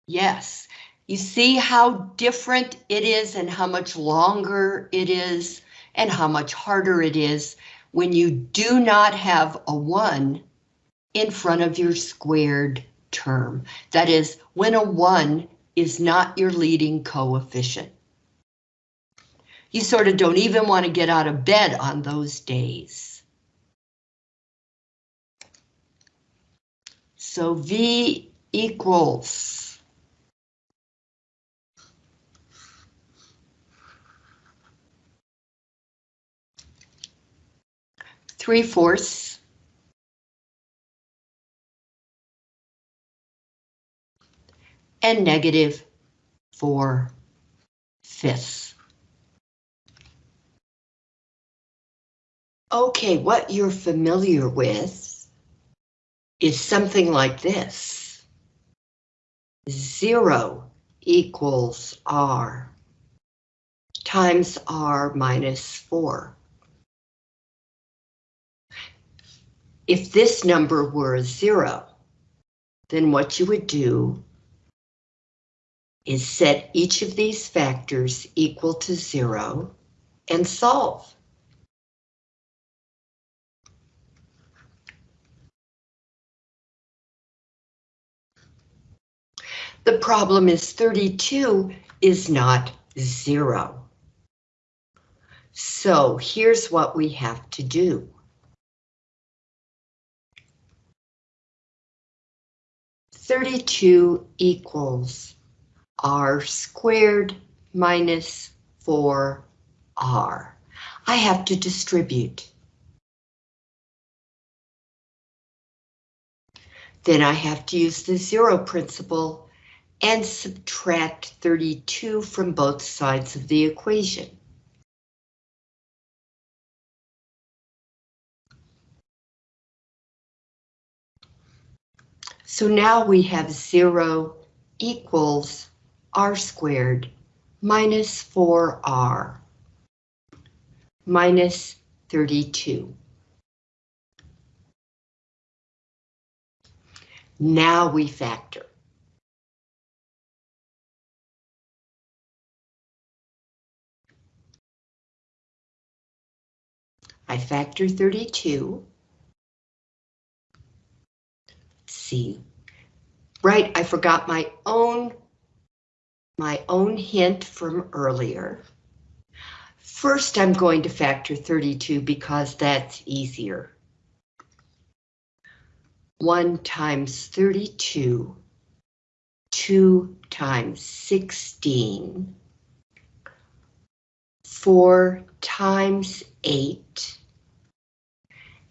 yes, you see how different it is and how much longer it is and how much harder it is when you do not have a 1 in front of your squared term. That is, when a 1 is not your leading coefficient. You sort of don't even want to get out of bed on those days. So V equals 3 fourths. And negative 4 fifths. Okay, what you're familiar with is something like this. Zero equals R times R minus four. If this number were zero, then what you would do is set each of these factors equal to zero and solve. The problem is 32 is not zero. So here's what we have to do. Thirty-two equals r squared minus four r. I have to distribute. Then I have to use the zero principle and subtract 32 from both sides of the equation. So now we have 0 equals r squared minus 4r minus 32. Now we factor. I factor 32. Right, I forgot my own my own hint from earlier. First, I'm going to factor 32 because that's easier. 1 times 32, 2 times 16, 4 times 8.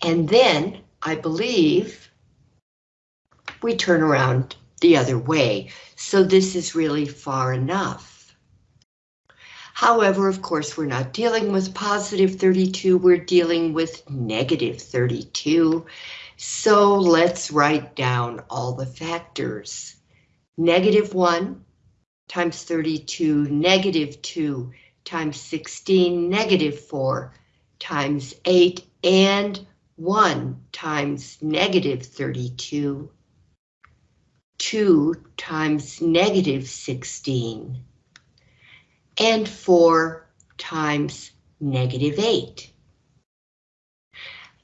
And then, I believe, we turn around the other way. So this is really far enough. However, of course, we're not dealing with positive 32, we're dealing with negative 32. So let's write down all the factors. Negative 1 times 32, negative 2 times 16, negative 4 times 8, and 1 times negative 32, 2 times negative 16, and 4 times negative 8.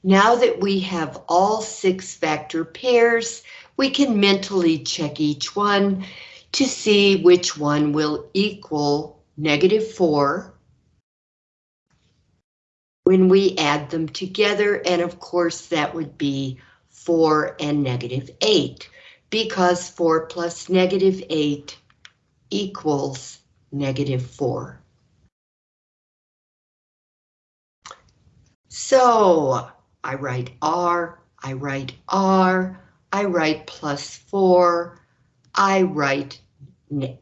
Now that we have all six factor pairs, we can mentally check each one to see which one will equal negative 4 when we add them together, and of course that would be 4 and negative 8, because 4 plus negative 8 equals negative 4. So I write R, I write R, I write plus 4, I write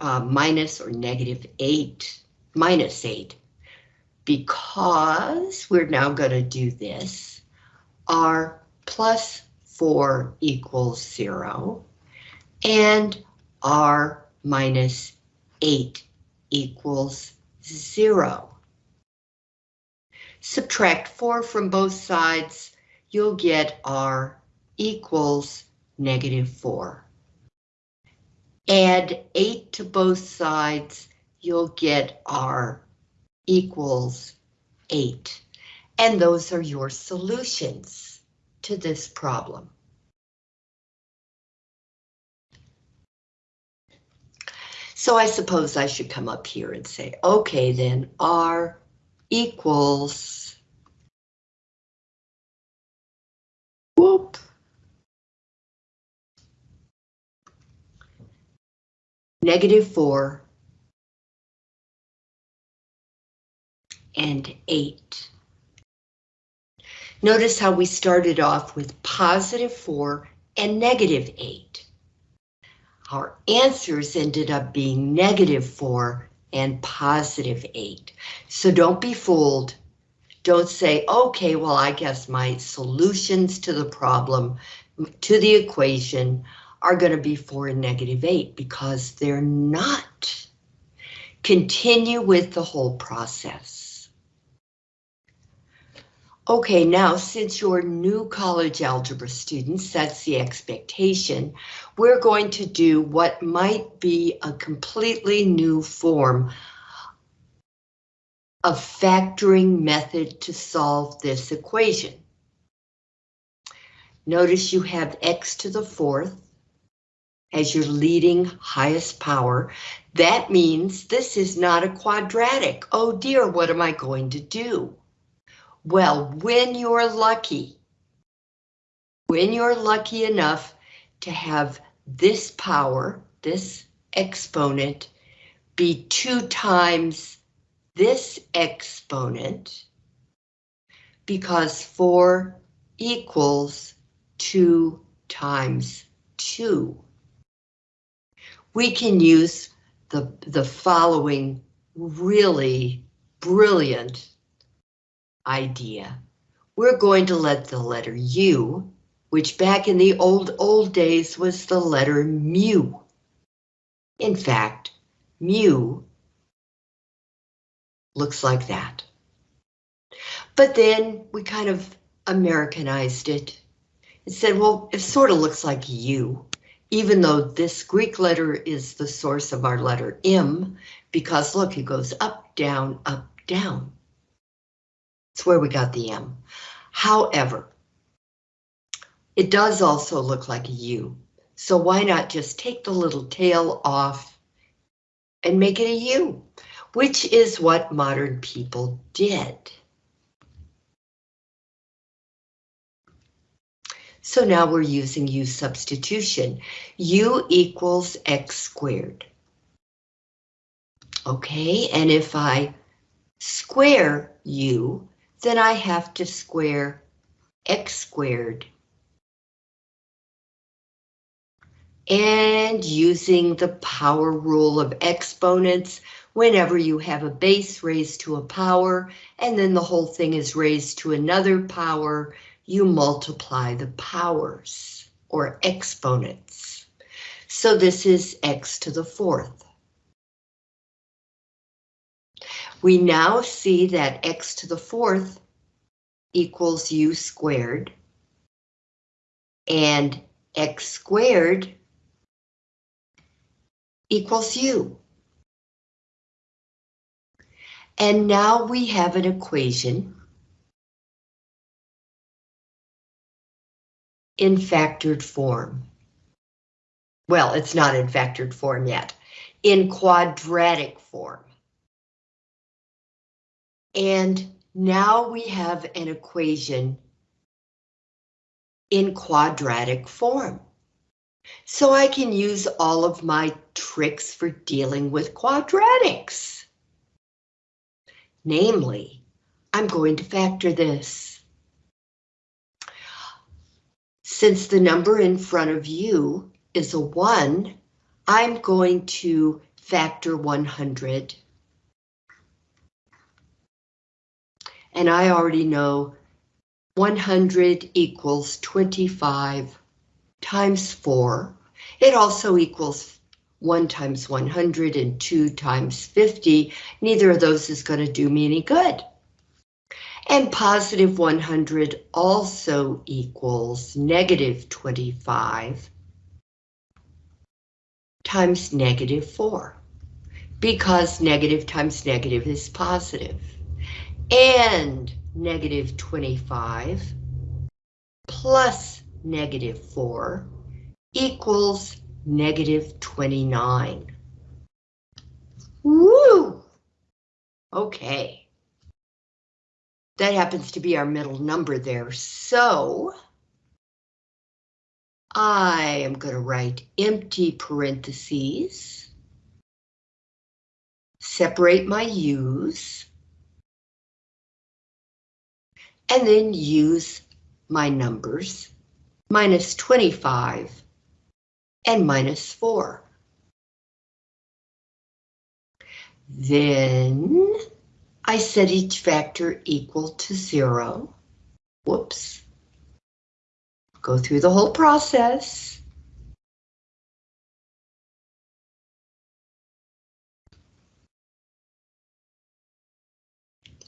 uh, minus or negative 8, minus 8, because we're now going to do this. R plus 4 equals 0, and R minus 8 equals 0. Subtract 4 from both sides, you'll get R equals negative 4 add 8 to both sides, you'll get R equals 8. And those are your solutions to this problem. So I suppose I should come up here and say, okay, then R equals, whoop, negative 4, and 8. Notice how we started off with positive 4 and negative 8. Our answers ended up being negative 4 and positive 8. So don't be fooled. Don't say, okay, well, I guess my solutions to the problem, to the equation, are going to be 4 and negative 8 because they're not. Continue with the whole process. Okay, now since you're new college algebra students, that's the expectation, we're going to do what might be a completely new form of factoring method to solve this equation. Notice you have x to the fourth as your leading highest power. That means this is not a quadratic. Oh dear, what am I going to do? Well, when you're lucky, when you're lucky enough to have this power, this exponent, be two times this exponent, because 4 equals 2 times 2. We can use the, the following really brilliant idea. We're going to let the letter U, which back in the old, old days was the letter mu. In fact, mu looks like that. But then we kind of Americanized it. and said, well, it sort of looks like U, even though this Greek letter is the source of our letter M, because look, it goes up, down, up, down. It's where we got the M. However, it does also look like a U. So why not just take the little tail off and make it a U, which is what modern people did. So now we're using U substitution. U equals X squared. Okay, and if I square U, then I have to square x squared. And using the power rule of exponents, whenever you have a base raised to a power, and then the whole thing is raised to another power, you multiply the powers, or exponents. So this is x to the fourth. We now see that x to the fourth equals u squared. And x squared equals u. And now we have an equation in factored form. Well, it's not in factored form yet, in quadratic form. And now we have an equation in quadratic form. So I can use all of my tricks for dealing with quadratics. Namely, I'm going to factor this. Since the number in front of you is a 1, I'm going to factor 100 and I already know 100 equals 25 times 4. It also equals 1 times 100 and 2 times 50. Neither of those is going to do me any good. And positive 100 also equals negative 25 times negative 4, because negative times negative is positive and negative 25 plus negative 4 equals negative 29. Woo! Okay. That happens to be our middle number there, so I am going to write empty parentheses, separate my u's, and then use my numbers, minus 25 and minus 4. Then I set each factor equal to 0. Whoops. Go through the whole process.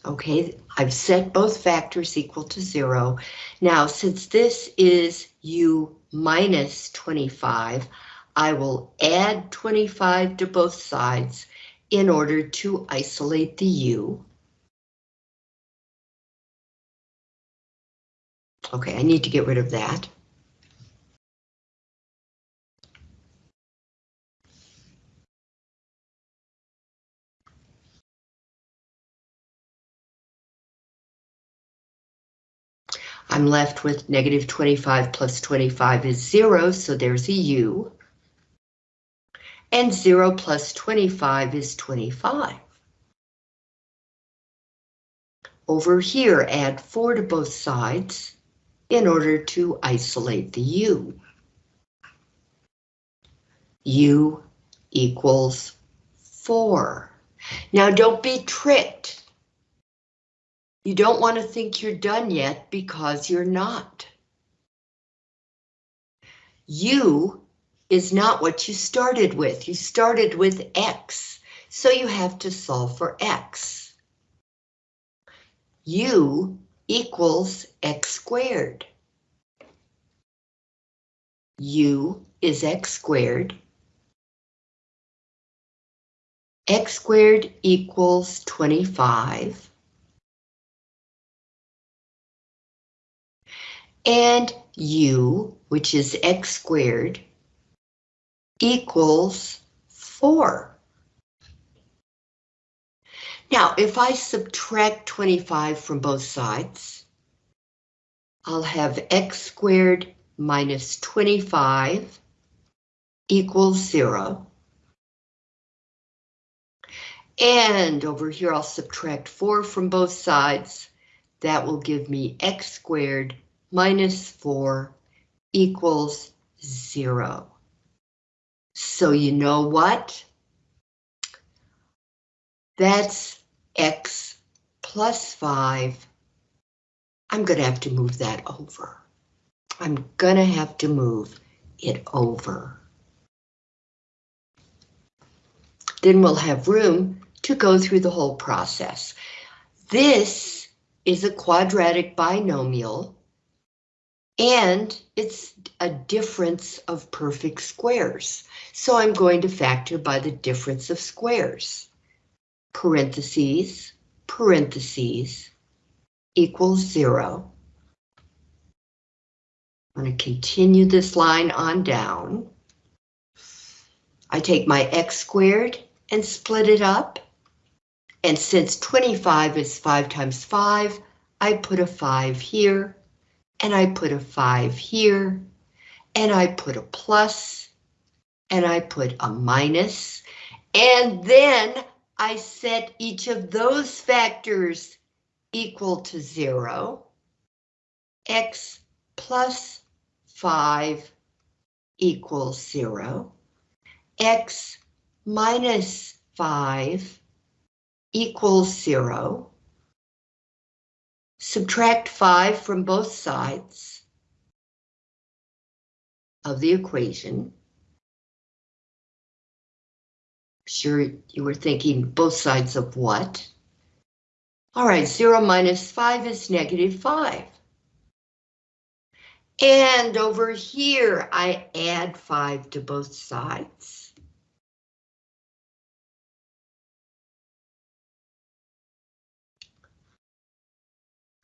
Okay, I've set both factors equal to zero. Now, since this is u minus 25, I will add 25 to both sides in order to isolate the u. Okay, I need to get rid of that. I'm left with negative 25 plus 25 is zero, so there's a u. And zero plus 25 is 25. Over here, add four to both sides in order to isolate the u. u equals 4. Now don't be tricked. You don't want to think you're done yet because you're not. U is not what you started with. You started with X, so you have to solve for X. U equals X squared. U is X squared. X squared equals 25. And u, which is x squared, equals 4. Now, if I subtract 25 from both sides, I'll have x squared minus 25 equals 0. And over here, I'll subtract 4 from both sides. That will give me x squared minus 4 equals 0. So you know what? That's x plus 5. I'm going to have to move that over. I'm going to have to move it over. Then we'll have room to go through the whole process. This is a quadratic binomial and it's a difference of perfect squares. So I'm going to factor by the difference of squares. Parentheses, parentheses, equals zero. I'm going to continue this line on down. I take my x squared and split it up. And since 25 is 5 times 5, I put a 5 here and I put a 5 here, and I put a plus, and I put a minus, and then I set each of those factors equal to 0. x plus 5 equals 0. x minus 5 equals 0. Subtract 5 from both sides of the equation. Sure, you were thinking both sides of what? All right, 0 minus 5 is negative 5. And over here, I add 5 to both sides.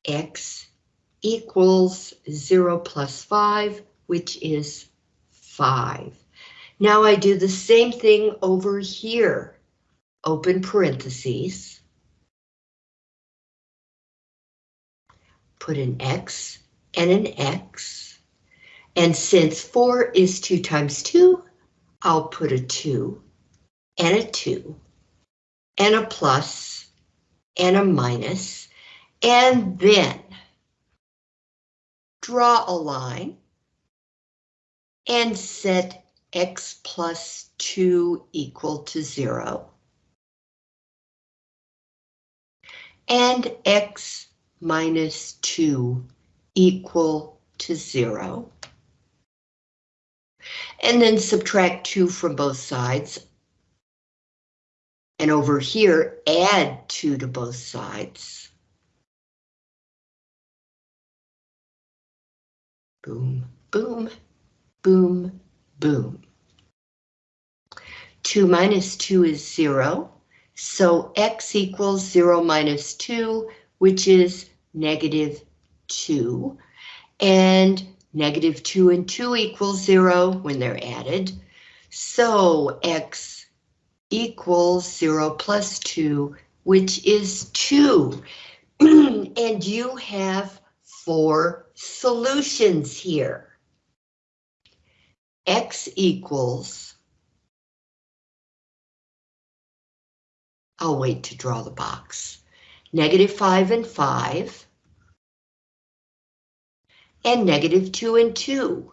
X equals 0 plus 5, which is 5. Now I do the same thing over here. Open parentheses. Put an x and an x. And since 4 is 2 times 2, I'll put a 2 and a 2 and a plus and a minus and then draw a line and set x plus 2 equal to 0 and x minus 2 equal to 0. And then subtract 2 from both sides. And over here, add 2 to both sides. Boom, boom, boom, boom. 2 minus 2 is 0, so x equals 0 minus 2, which is negative 2. And negative 2 and 2 equals 0 when they're added. So x equals 0 plus 2, which is 2. and you have four solutions here. x equals, I'll wait to draw the box, negative 5 and 5, and negative 2 and 2.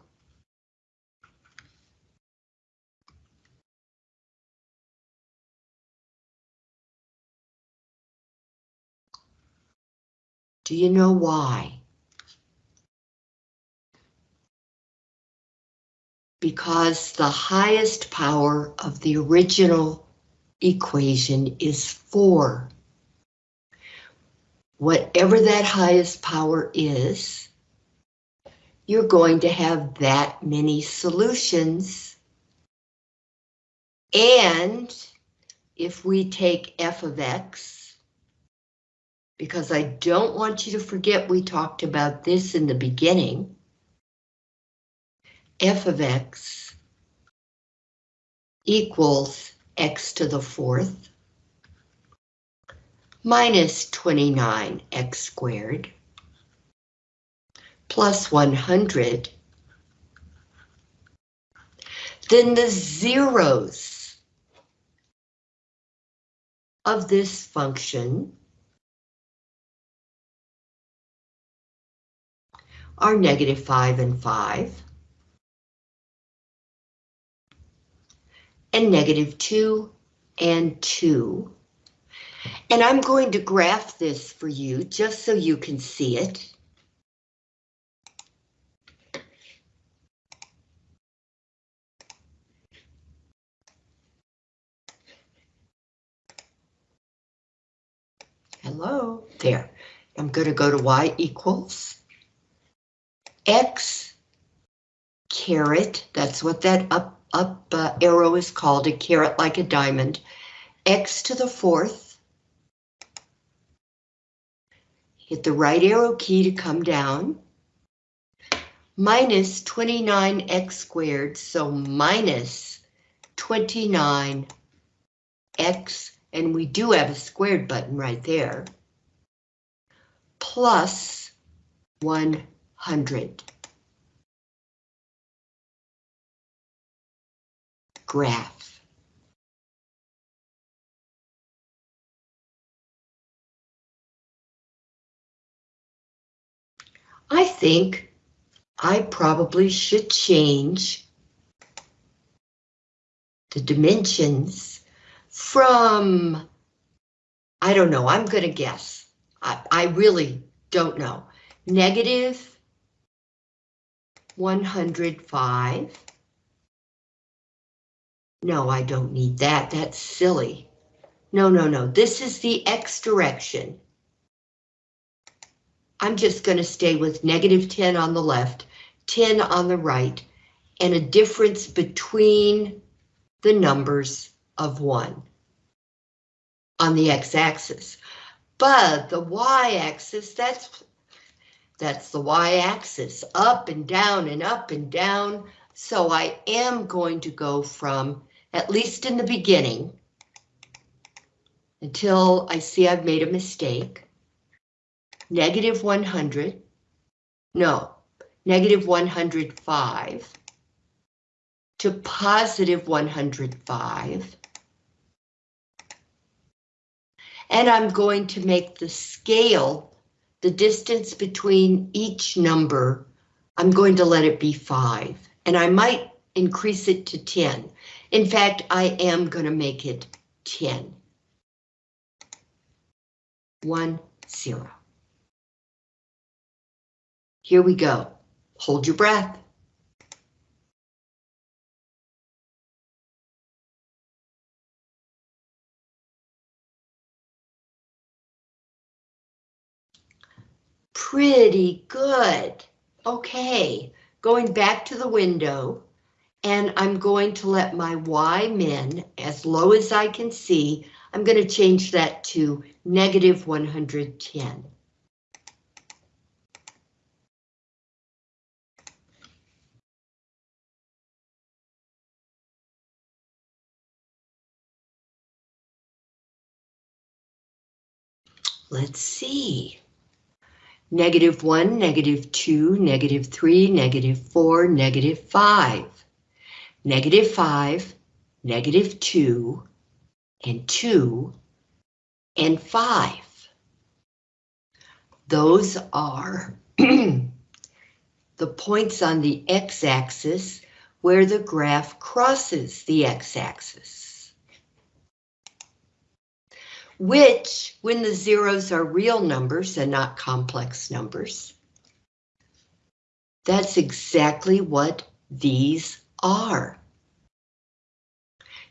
Do you know why? Because the highest power of the original equation is 4. Whatever that highest power is, you're going to have that many solutions. And if we take f of x, because I don't want you to forget we talked about this in the beginning. F of x equals x to the fourth minus 29x squared plus 100, then the zeros of this function are negative 5 and 5. And negative 2 and 2. And I'm going to graph this for you just so you can see it. Hello, there. I'm going to go to y equals X caret, that's what that up, up uh, arrow is called, a caret like a diamond, X to the fourth. Hit the right arrow key to come down. Minus 29x squared, so minus 29x, and we do have a squared button right there, plus 1 Graph. I think I probably should change the dimensions from, I don't know, I'm going to guess. I, I really don't know. Negative 105. No, I don't need that. That's silly. No, no, no. This is the X direction. I'm just going to stay with negative 10 on the left, 10 on the right, and a difference between the numbers of 1 on the x-axis. But the y-axis, that's that's the y-axis, up and down and up and down. So I am going to go from, at least in the beginning, until I see I've made a mistake, negative 100, no, negative 105 to positive 105. And I'm going to make the scale the distance between each number, I'm going to let it be 5, and I might increase it to 10. In fact, I am going to make it 10. 1, 0. Here we go. Hold your breath. Pretty good. Okay, going back to the window and I'm going to let my Y min as low as I can see. I'm going to change that to negative 110. Let's see. Negative 1, negative 2, negative 3, negative 4, negative 5. Negative 5, negative 2, and 2, and 5. Those are the points on the x-axis where the graph crosses the x-axis which, when the zeros are real numbers and not complex numbers, that's exactly what these are.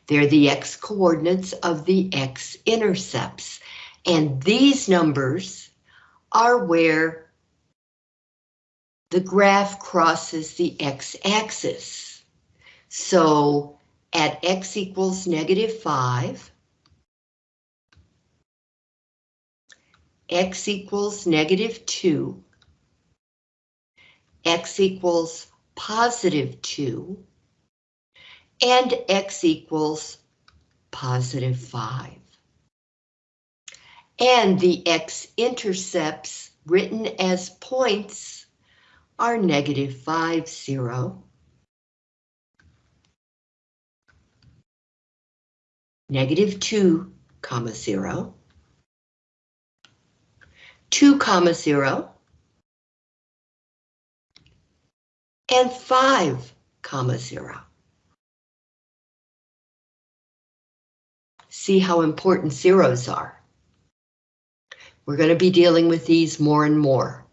They're the x-coordinates of the x-intercepts, and these numbers are where the graph crosses the x-axis. So at x equals negative 5, x equals negative 2, x equals positive 2, and x equals positive 5. And the x-intercepts written as points are negative 5, 0, negative 2, comma 0, 2 comma 0, and 5 comma 0. See how important zeros are. We're going to be dealing with these more and more.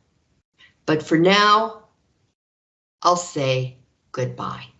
But for now, I'll say goodbye.